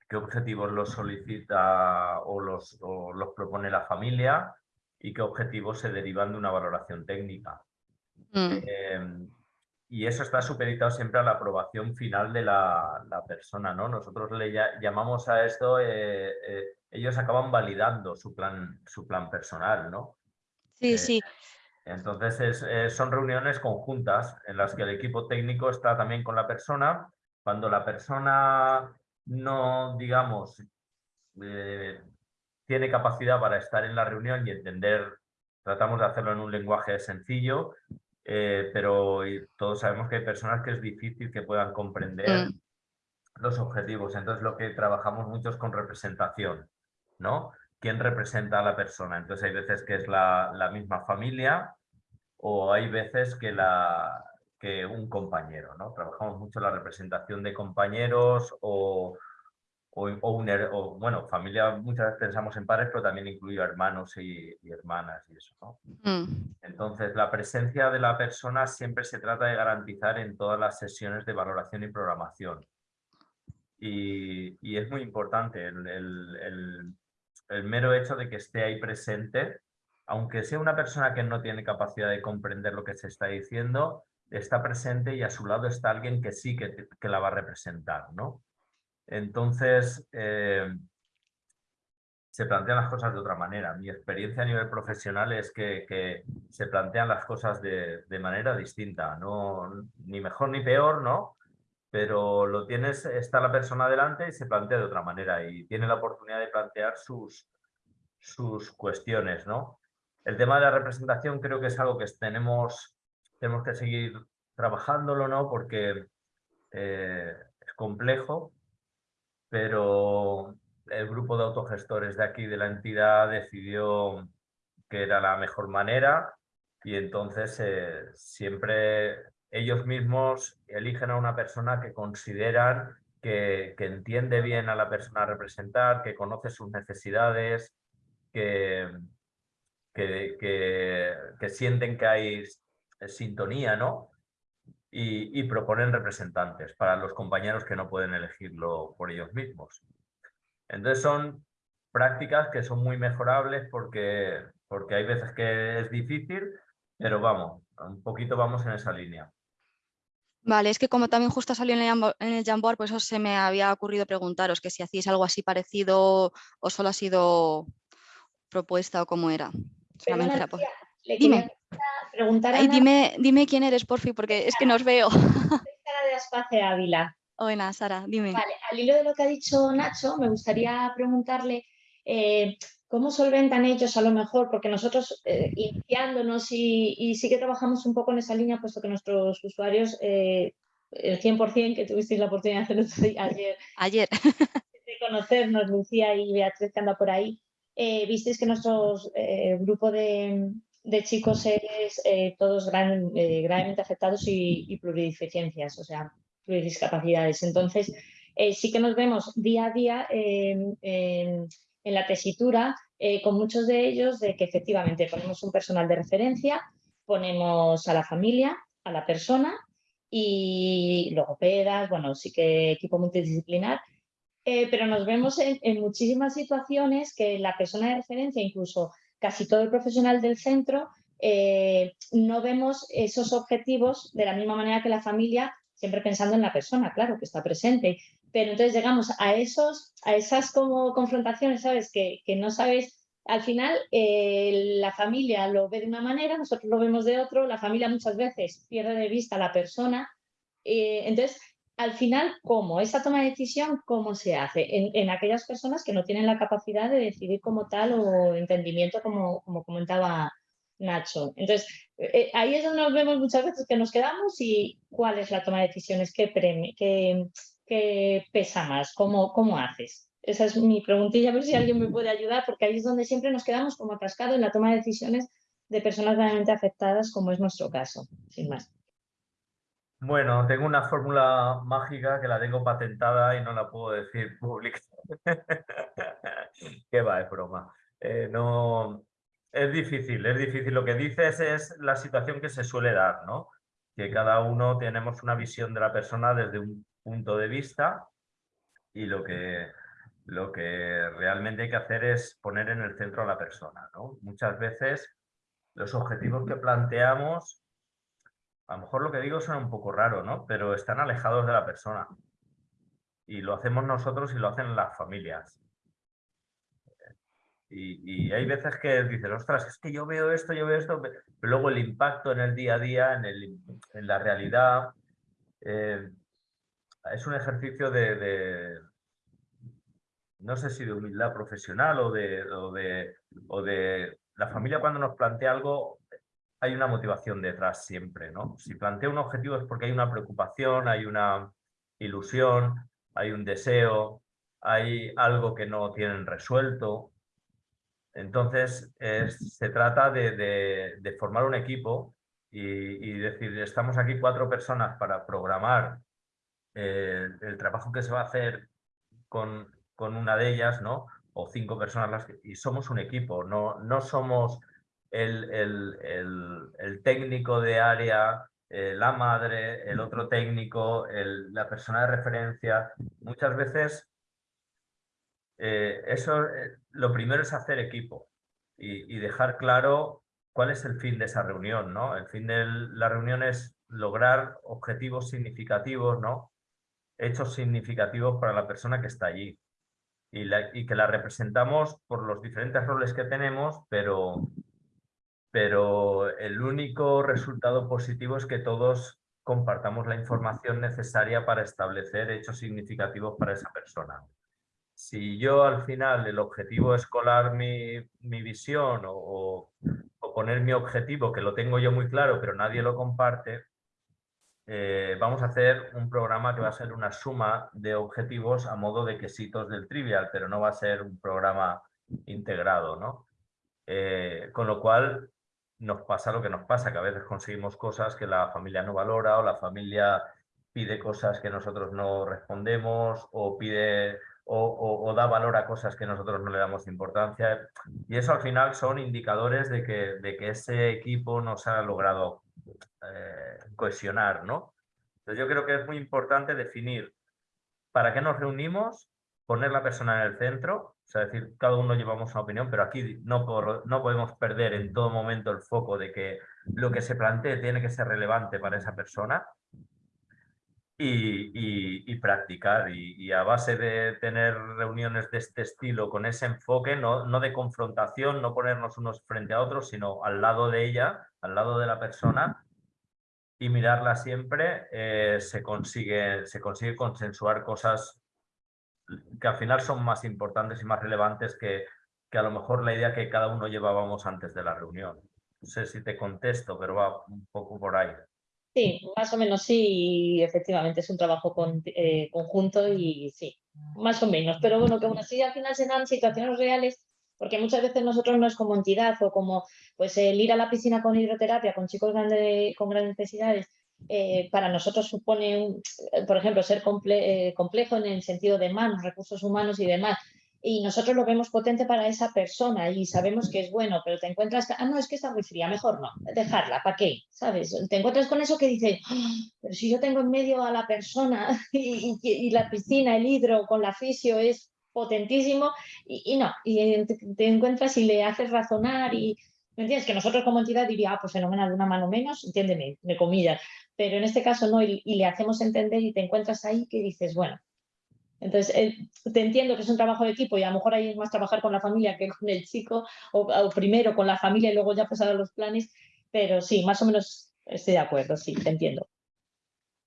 qué objetivos los solicita o los, los propone la familia y qué objetivos se derivan de una valoración técnica. Mm y eso está supeditado siempre a la aprobación final de la, persona, ¿no? Nosotros le llamamos a esto, eh, eh, ellos acaban validando su plan, su plan personal, ¿no? Sí, eh, sí. Entonces son reuniones conjuntas en las que el equipo técnico está también con la persona. Cuando la persona no, digamos, tiene capacidad para estar en la reunión y entender, tratamos de hacerlo en un lenguaje sencillo, eh, pero todos sabemos que hay personas que es difícil que puedan comprender mm. los objetivos. Entonces lo que trabajamos mucho es con representación, ¿no? ¿Quién representa a la persona? Entonces hay veces que es la, la misma familia o hay veces que, la, que un compañero, ¿no? Trabajamos mucho la representación de compañeros o, o, bueno, familia muchas veces pensamos en padres, pero también incluye hermanos y, hermanas y eso, ¿no? Mm. Entonces, la presencia de la persona siempre se trata de garantizar en todas las sesiones de valoración y programación. Y, es muy importante el, el, mero hecho de que esté ahí presente, aunque sea una persona que no tiene capacidad de comprender lo que se está diciendo, está presente y a su lado está alguien que sí que, que la va a representar, ¿no? Entonces, eh, se plantean las cosas de otra manera. Mi experiencia a nivel profesional es que, se plantean las cosas de, manera distinta, no, ni mejor ni peor, ¿no? Pero lo tienes, está la persona delante y se plantea de otra manera y tiene la oportunidad de plantear sus, sus cuestiones, ¿no? El tema de la representación creo que es algo que tenemos, tenemos que seguir trabajándolo, ¿no? Porque eh, es complejo, pero el grupo de autogestores de aquí de la entidad decidió que era la mejor manera y entonces eh, siempre ellos mismos eligen a una persona que consideran que, entiende bien a la persona a representar, que conoce sus necesidades, que, que, que sienten que hay sintonía, ¿no? y, proponen representantes para los compañeros que no pueden elegirlo por ellos mismos. Entonces son prácticas que son muy mejorables porque, porque hay veces que es difícil, pero vamos, un poquito vamos en esa línea. Vale, es que como también justo salió en el, en el Jamboard, pues eso se me había ocurrido preguntaros que si hacéis algo así parecido o solo ha sido propuesta o cómo era. Dime preguntar dime, dime quién eres, por fin, porque es que no os veo. Soy Sara de Aspace Ávila. Buena, Sara, dime. Vale, al hilo de lo que ha dicho Nacho, me gustaría preguntarle eh, cómo solventan ellos a lo mejor, porque nosotros eh, iniciándonos y, sí que trabajamos un poco en esa línea, puesto que nuestros usuarios, eh, el 100% que tuvisteis la oportunidad de hacerlo ayer, ayer. de conocernos, Lucía y Beatriz que anda por ahí, visteis que nuestro grupo de, de chicos es eh, todos eh, gravemente afectados y, plurideficiencias, o sea, pluridiscapacidades. Entonces, eh, sí que nos vemos día a día en la tesitura con muchos de ellos de que efectivamente ponemos un personal de referencia, ponemos a la familia, a la persona y logopedas, bueno, sí que equipo multidisciplinar, pero nos vemos en, muchísimas situaciones que la persona de referencia, incluso casi todo el profesional del centro, eh, no vemos esos objetivos de la misma manera que la familia, siempre pensando en la persona, claro, que está presente. Pero entonces llegamos a, esos, a esas como confrontaciones, ¿sabes? Que, no sabes, al final eh, la familia lo ve de una manera, nosotros lo vemos de otro, la familia muchas veces pierde de vista a la persona. Eh, entonces, al final, ¿cómo? Esa toma de decisión, ¿cómo se hace? En, aquellas personas que no tienen la capacidad de decidir como tal o entendimiento, como, como comentaba Nacho. Entonces, eh, ahí es donde nos vemos muchas veces que nos quedamos y cuál es la toma de decisiones, qué, ¿qué pesa más? ¿Cómo, ¿Cómo haces? Esa es mi preguntilla, a ver si alguien me puede ayudar, porque ahí es donde siempre nos quedamos como atascados en la toma de decisiones de personas realmente afectadas, como es nuestro caso, sin más. Bueno, tengo una fórmula mágica que la tengo patentada y no la puedo decir públicamente. Qué va, es broma. Eh, no, es difícil, es difícil. Lo que dices es la situación que se suele dar, ¿no? Que cada uno tenemos una visión de la persona desde un punto de vista y lo que, lo que realmente hay que hacer es poner en el centro a la persona. Muchas veces los objetivos que planteamos, a lo mejor lo que digo suena un poco raro, ¿no? Pero están alejados de la persona. Y lo hacemos nosotros y lo hacen las familias. Y, hay veces que dices, ostras, es que yo veo esto, yo veo esto, pero luego el impacto en el día a día, en, el, en la realidad, eh, es un ejercicio de, no sé si de humildad profesional o de, o de, o de la familia cuando nos plantea algo, hay una motivación detrás siempre, ¿no? Si plantea un objetivo es porque hay una preocupación, hay una ilusión, hay un deseo, hay algo que no tienen resuelto. Entonces, se trata de, formar un equipo y, decir, estamos aquí cuatro personas para programar eh, el trabajo que se va a hacer con, con una de ellas, ¿no? o cinco personas las y somos un equipo, no, no somos el, el, técnico de área, eh, la madre, el otro técnico, la persona de referencia. Muchas veces eh, eso, eh, lo primero es hacer equipo y, dejar claro cuál es el fin de esa reunión. ¿no? El fin de la reunión es lograr objetivos significativos, ¿no? hechos significativos para la persona que está allí y, que la representamos por los diferentes roles que tenemos, pero, pero el único resultado positivo es que todos compartamos la información necesaria para establecer hechos significativos para esa persona. Si yo al final el objetivo es colar mi, mi visión o, o, poner mi objetivo, que lo tengo yo muy claro, pero nadie lo comparte, eh, vamos a hacer un programa que va a ser una suma de objetivos a modo de quesitos del trivial, pero no va a ser un programa integrado, ¿no? Eh, con lo cual nos pasa lo que nos pasa, que a veces conseguimos cosas que la familia no valora o la familia pide cosas que nosotros no respondemos o pide o, da valor a cosas que nosotros no le damos importancia. Y eso al final son indicadores de que, de que ese equipo no se ha logrado eh, cohesionar, ¿no? Entonces yo creo que es muy importante definir para qué nos reunimos, poner la persona en el centro, o sea, decir, cada uno llevamos una opinión, pero aquí no, no podemos perder en todo momento el foco de que lo que se plantee tiene que ser relevante para esa persona y, practicar. Y, a base de tener reuniones de este estilo con ese enfoque, no, no de confrontación, no ponernos unos frente a otros, sino al lado de ella, al lado de la persona y mirarla siempre, eh, se, consigue, se consigue consensuar cosas que al final son más importantes y más relevantes que, que a lo mejor la idea que cada uno llevábamos antes de la reunión. No sé si te contesto, pero va un poco por ahí. Sí, más o menos sí, efectivamente es un trabajo eh, conjunto y sí, más o menos, pero bueno, que aún así al final se dan situaciones reales, porque muchas veces nosotros no es como entidad o como pues el ir a la piscina con hidroterapia con chicos con grandes necesidades, eh, para nosotros supone, por ejemplo, ser eh, complejo en el sentido de manos, recursos humanos y demás, y nosotros lo vemos potente para esa persona y sabemos que es bueno, pero te encuentras, ah, no, es que está muy fría, mejor no, dejarla, ¿para qué? ¿Sabes? Te encuentras con eso que dices, ah, pero si yo tengo en medio a la persona y, la piscina, el hidro con la fisio es potentísimo y, no, y te, encuentras y le haces razonar y, ¿me entiendes? Que nosotros como entidad diría, ah, pues fenomenal, una mano menos, entiéndeme, de comillas, pero en este caso no, y le hacemos entender y te encuentras ahí que dices, bueno, entonces, eh, te entiendo que es un trabajo de equipo y a lo mejor hay más trabajar con la familia que con el chico, o, primero con la familia y luego ya pasar a los planes, pero sí, más o menos estoy de acuerdo, sí, te entiendo.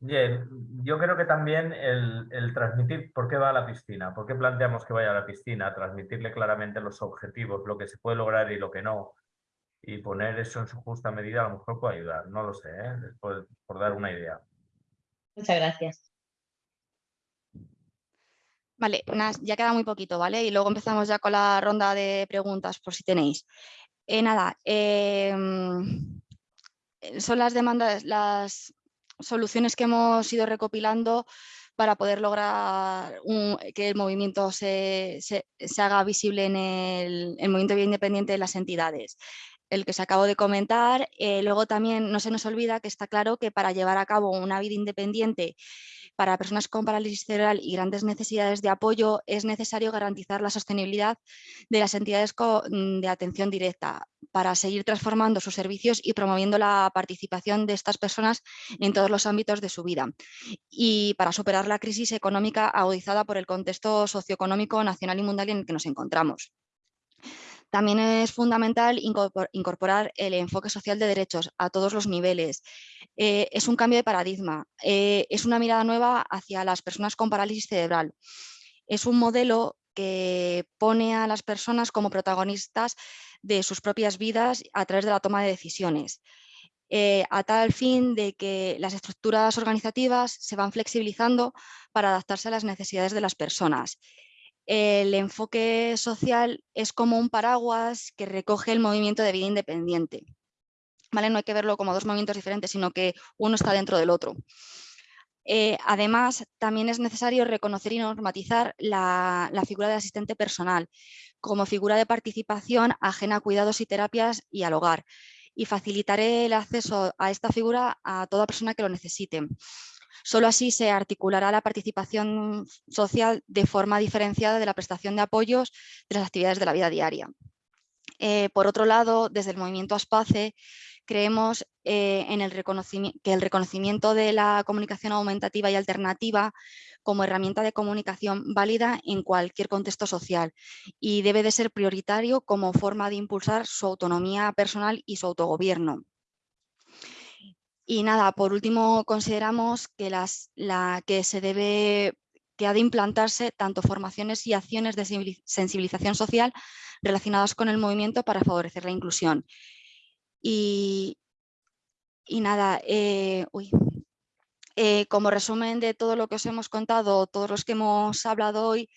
Bien, yo creo que también el, el, transmitir por qué va a la piscina, por qué planteamos que vaya a la piscina, transmitirle claramente los objetivos, lo que se puede lograr y lo que no, y poner eso en su justa medida a lo mejor puede ayudar, no lo sé, ¿eh? por dar una idea. Muchas gracias. Vale, ya queda muy poquito, ¿vale? Y luego empezamos ya con la ronda de preguntas, por si tenéis. Eh, nada, em, son las demandas, las soluciones que hemos ido recopilando para poder lograr que el movimiento se, haga visible en el, el movimiento independiente de las entidades el que se acabo de comentar. Eh, luego también no se nos olvida que está claro que para llevar a cabo una vida independiente para personas con parálisis cerebral y grandes necesidades de apoyo es necesario garantizar la sostenibilidad de las entidades mm, de atención directa para seguir transformando sus servicios y promoviendo la participación de estas personas en todos los ámbitos de su vida y para superar la crisis económica agudizada por el contexto socioeconómico nacional y mundial en el que nos encontramos. También es fundamental incorporar el enfoque social de derechos a todos los niveles. Eh, es un cambio de paradigma, eh, es una mirada nueva hacia las personas con parálisis cerebral. Es un modelo que pone a las personas como protagonistas de sus propias vidas a través de la toma de decisiones. Eh, a tal fin de que las estructuras organizativas se van flexibilizando para adaptarse a las necesidades de las personas el enfoque social es como un paraguas que recoge el movimiento de vida independiente. ¿Vale? No hay que verlo como dos movimientos diferentes, sino que uno está dentro del otro. Eh, además, también es necesario reconocer y normatizar la, figura de asistente personal como figura de participación ajena a cuidados y terapias y al hogar y facilitar el acceso a esta figura a toda persona que lo necesite. Solo así se articulará la participación social de forma diferenciada de la prestación de apoyos de las actividades de la vida diaria. Eh, por otro lado, desde el movimiento ASPACE creemos eh, en el que el reconocimiento de la comunicación aumentativa y alternativa como herramienta de comunicación válida en cualquier contexto social y debe de ser prioritario como forma de impulsar su autonomía personal y su autogobierno. Y nada, por último consideramos que, las, la, que se debe que ha de implantarse tanto formaciones y acciones de sensibilización social relacionadas con el movimiento para favorecer la inclusión. Y, nada, eh, eh, como resumen de todo lo que os hemos contado, todos los que hemos hablado hoy,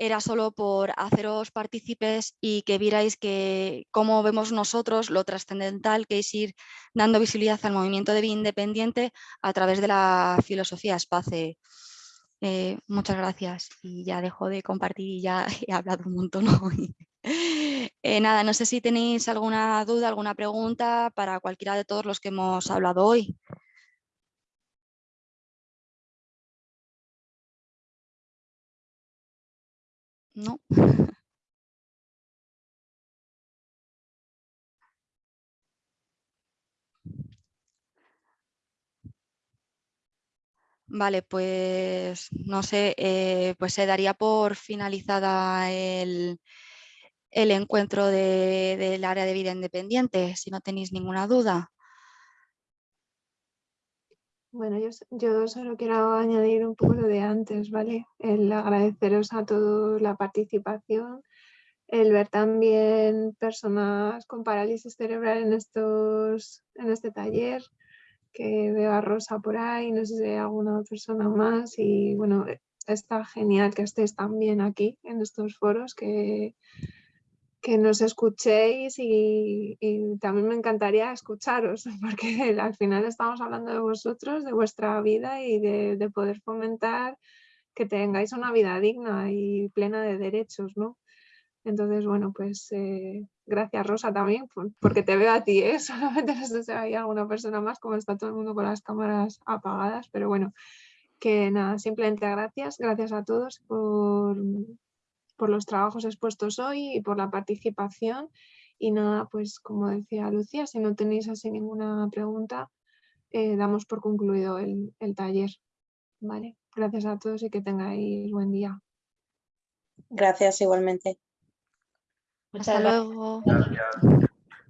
era solo por haceros partícipes y que vierais que cómo vemos nosotros lo trascendental que es ir dando visibilidad al movimiento de vida independiente a través de la filosofía espace. Eh, muchas gracias y ya dejo de compartir y ya he hablado un montón hoy. Eh, nada, no sé si tenéis alguna duda, alguna pregunta para cualquiera de todos los que hemos hablado hoy. No. Vale, pues no sé, eh, pues se daría por finalizada el, el encuentro del área de vida independiente, si no tenéis ninguna duda. Bueno, yo, yo, solo quiero añadir un poco lo de antes, ¿vale? El agradeceros a todos la participación, el ver también personas con parálisis cerebral en, estos, en este taller, que veo a Rosa por ahí, no sé si hay alguna persona más y bueno, está genial que estéis también aquí en estos foros, que, que nos escuchéis y, también me encantaría escucharos, porque al final estamos hablando de vosotros, de vuestra vida y de, poder fomentar que tengáis una vida digna y plena de derechos, ¿no? Entonces, bueno, pues eh, gracias Rosa también, porque te veo a ti, ¿eh? solamente no sé si hay alguna persona más, como está todo el mundo con las cámaras apagadas, pero bueno, que nada, simplemente gracias, gracias a todos por, por los trabajos expuestos hoy y por la participación. Y nada, pues como decía Lucía, si no tenéis así ninguna pregunta, eh, damos por concluido el, taller. Vale, gracias a todos y que tengáis buen día. Gracias igualmente. Hasta luego.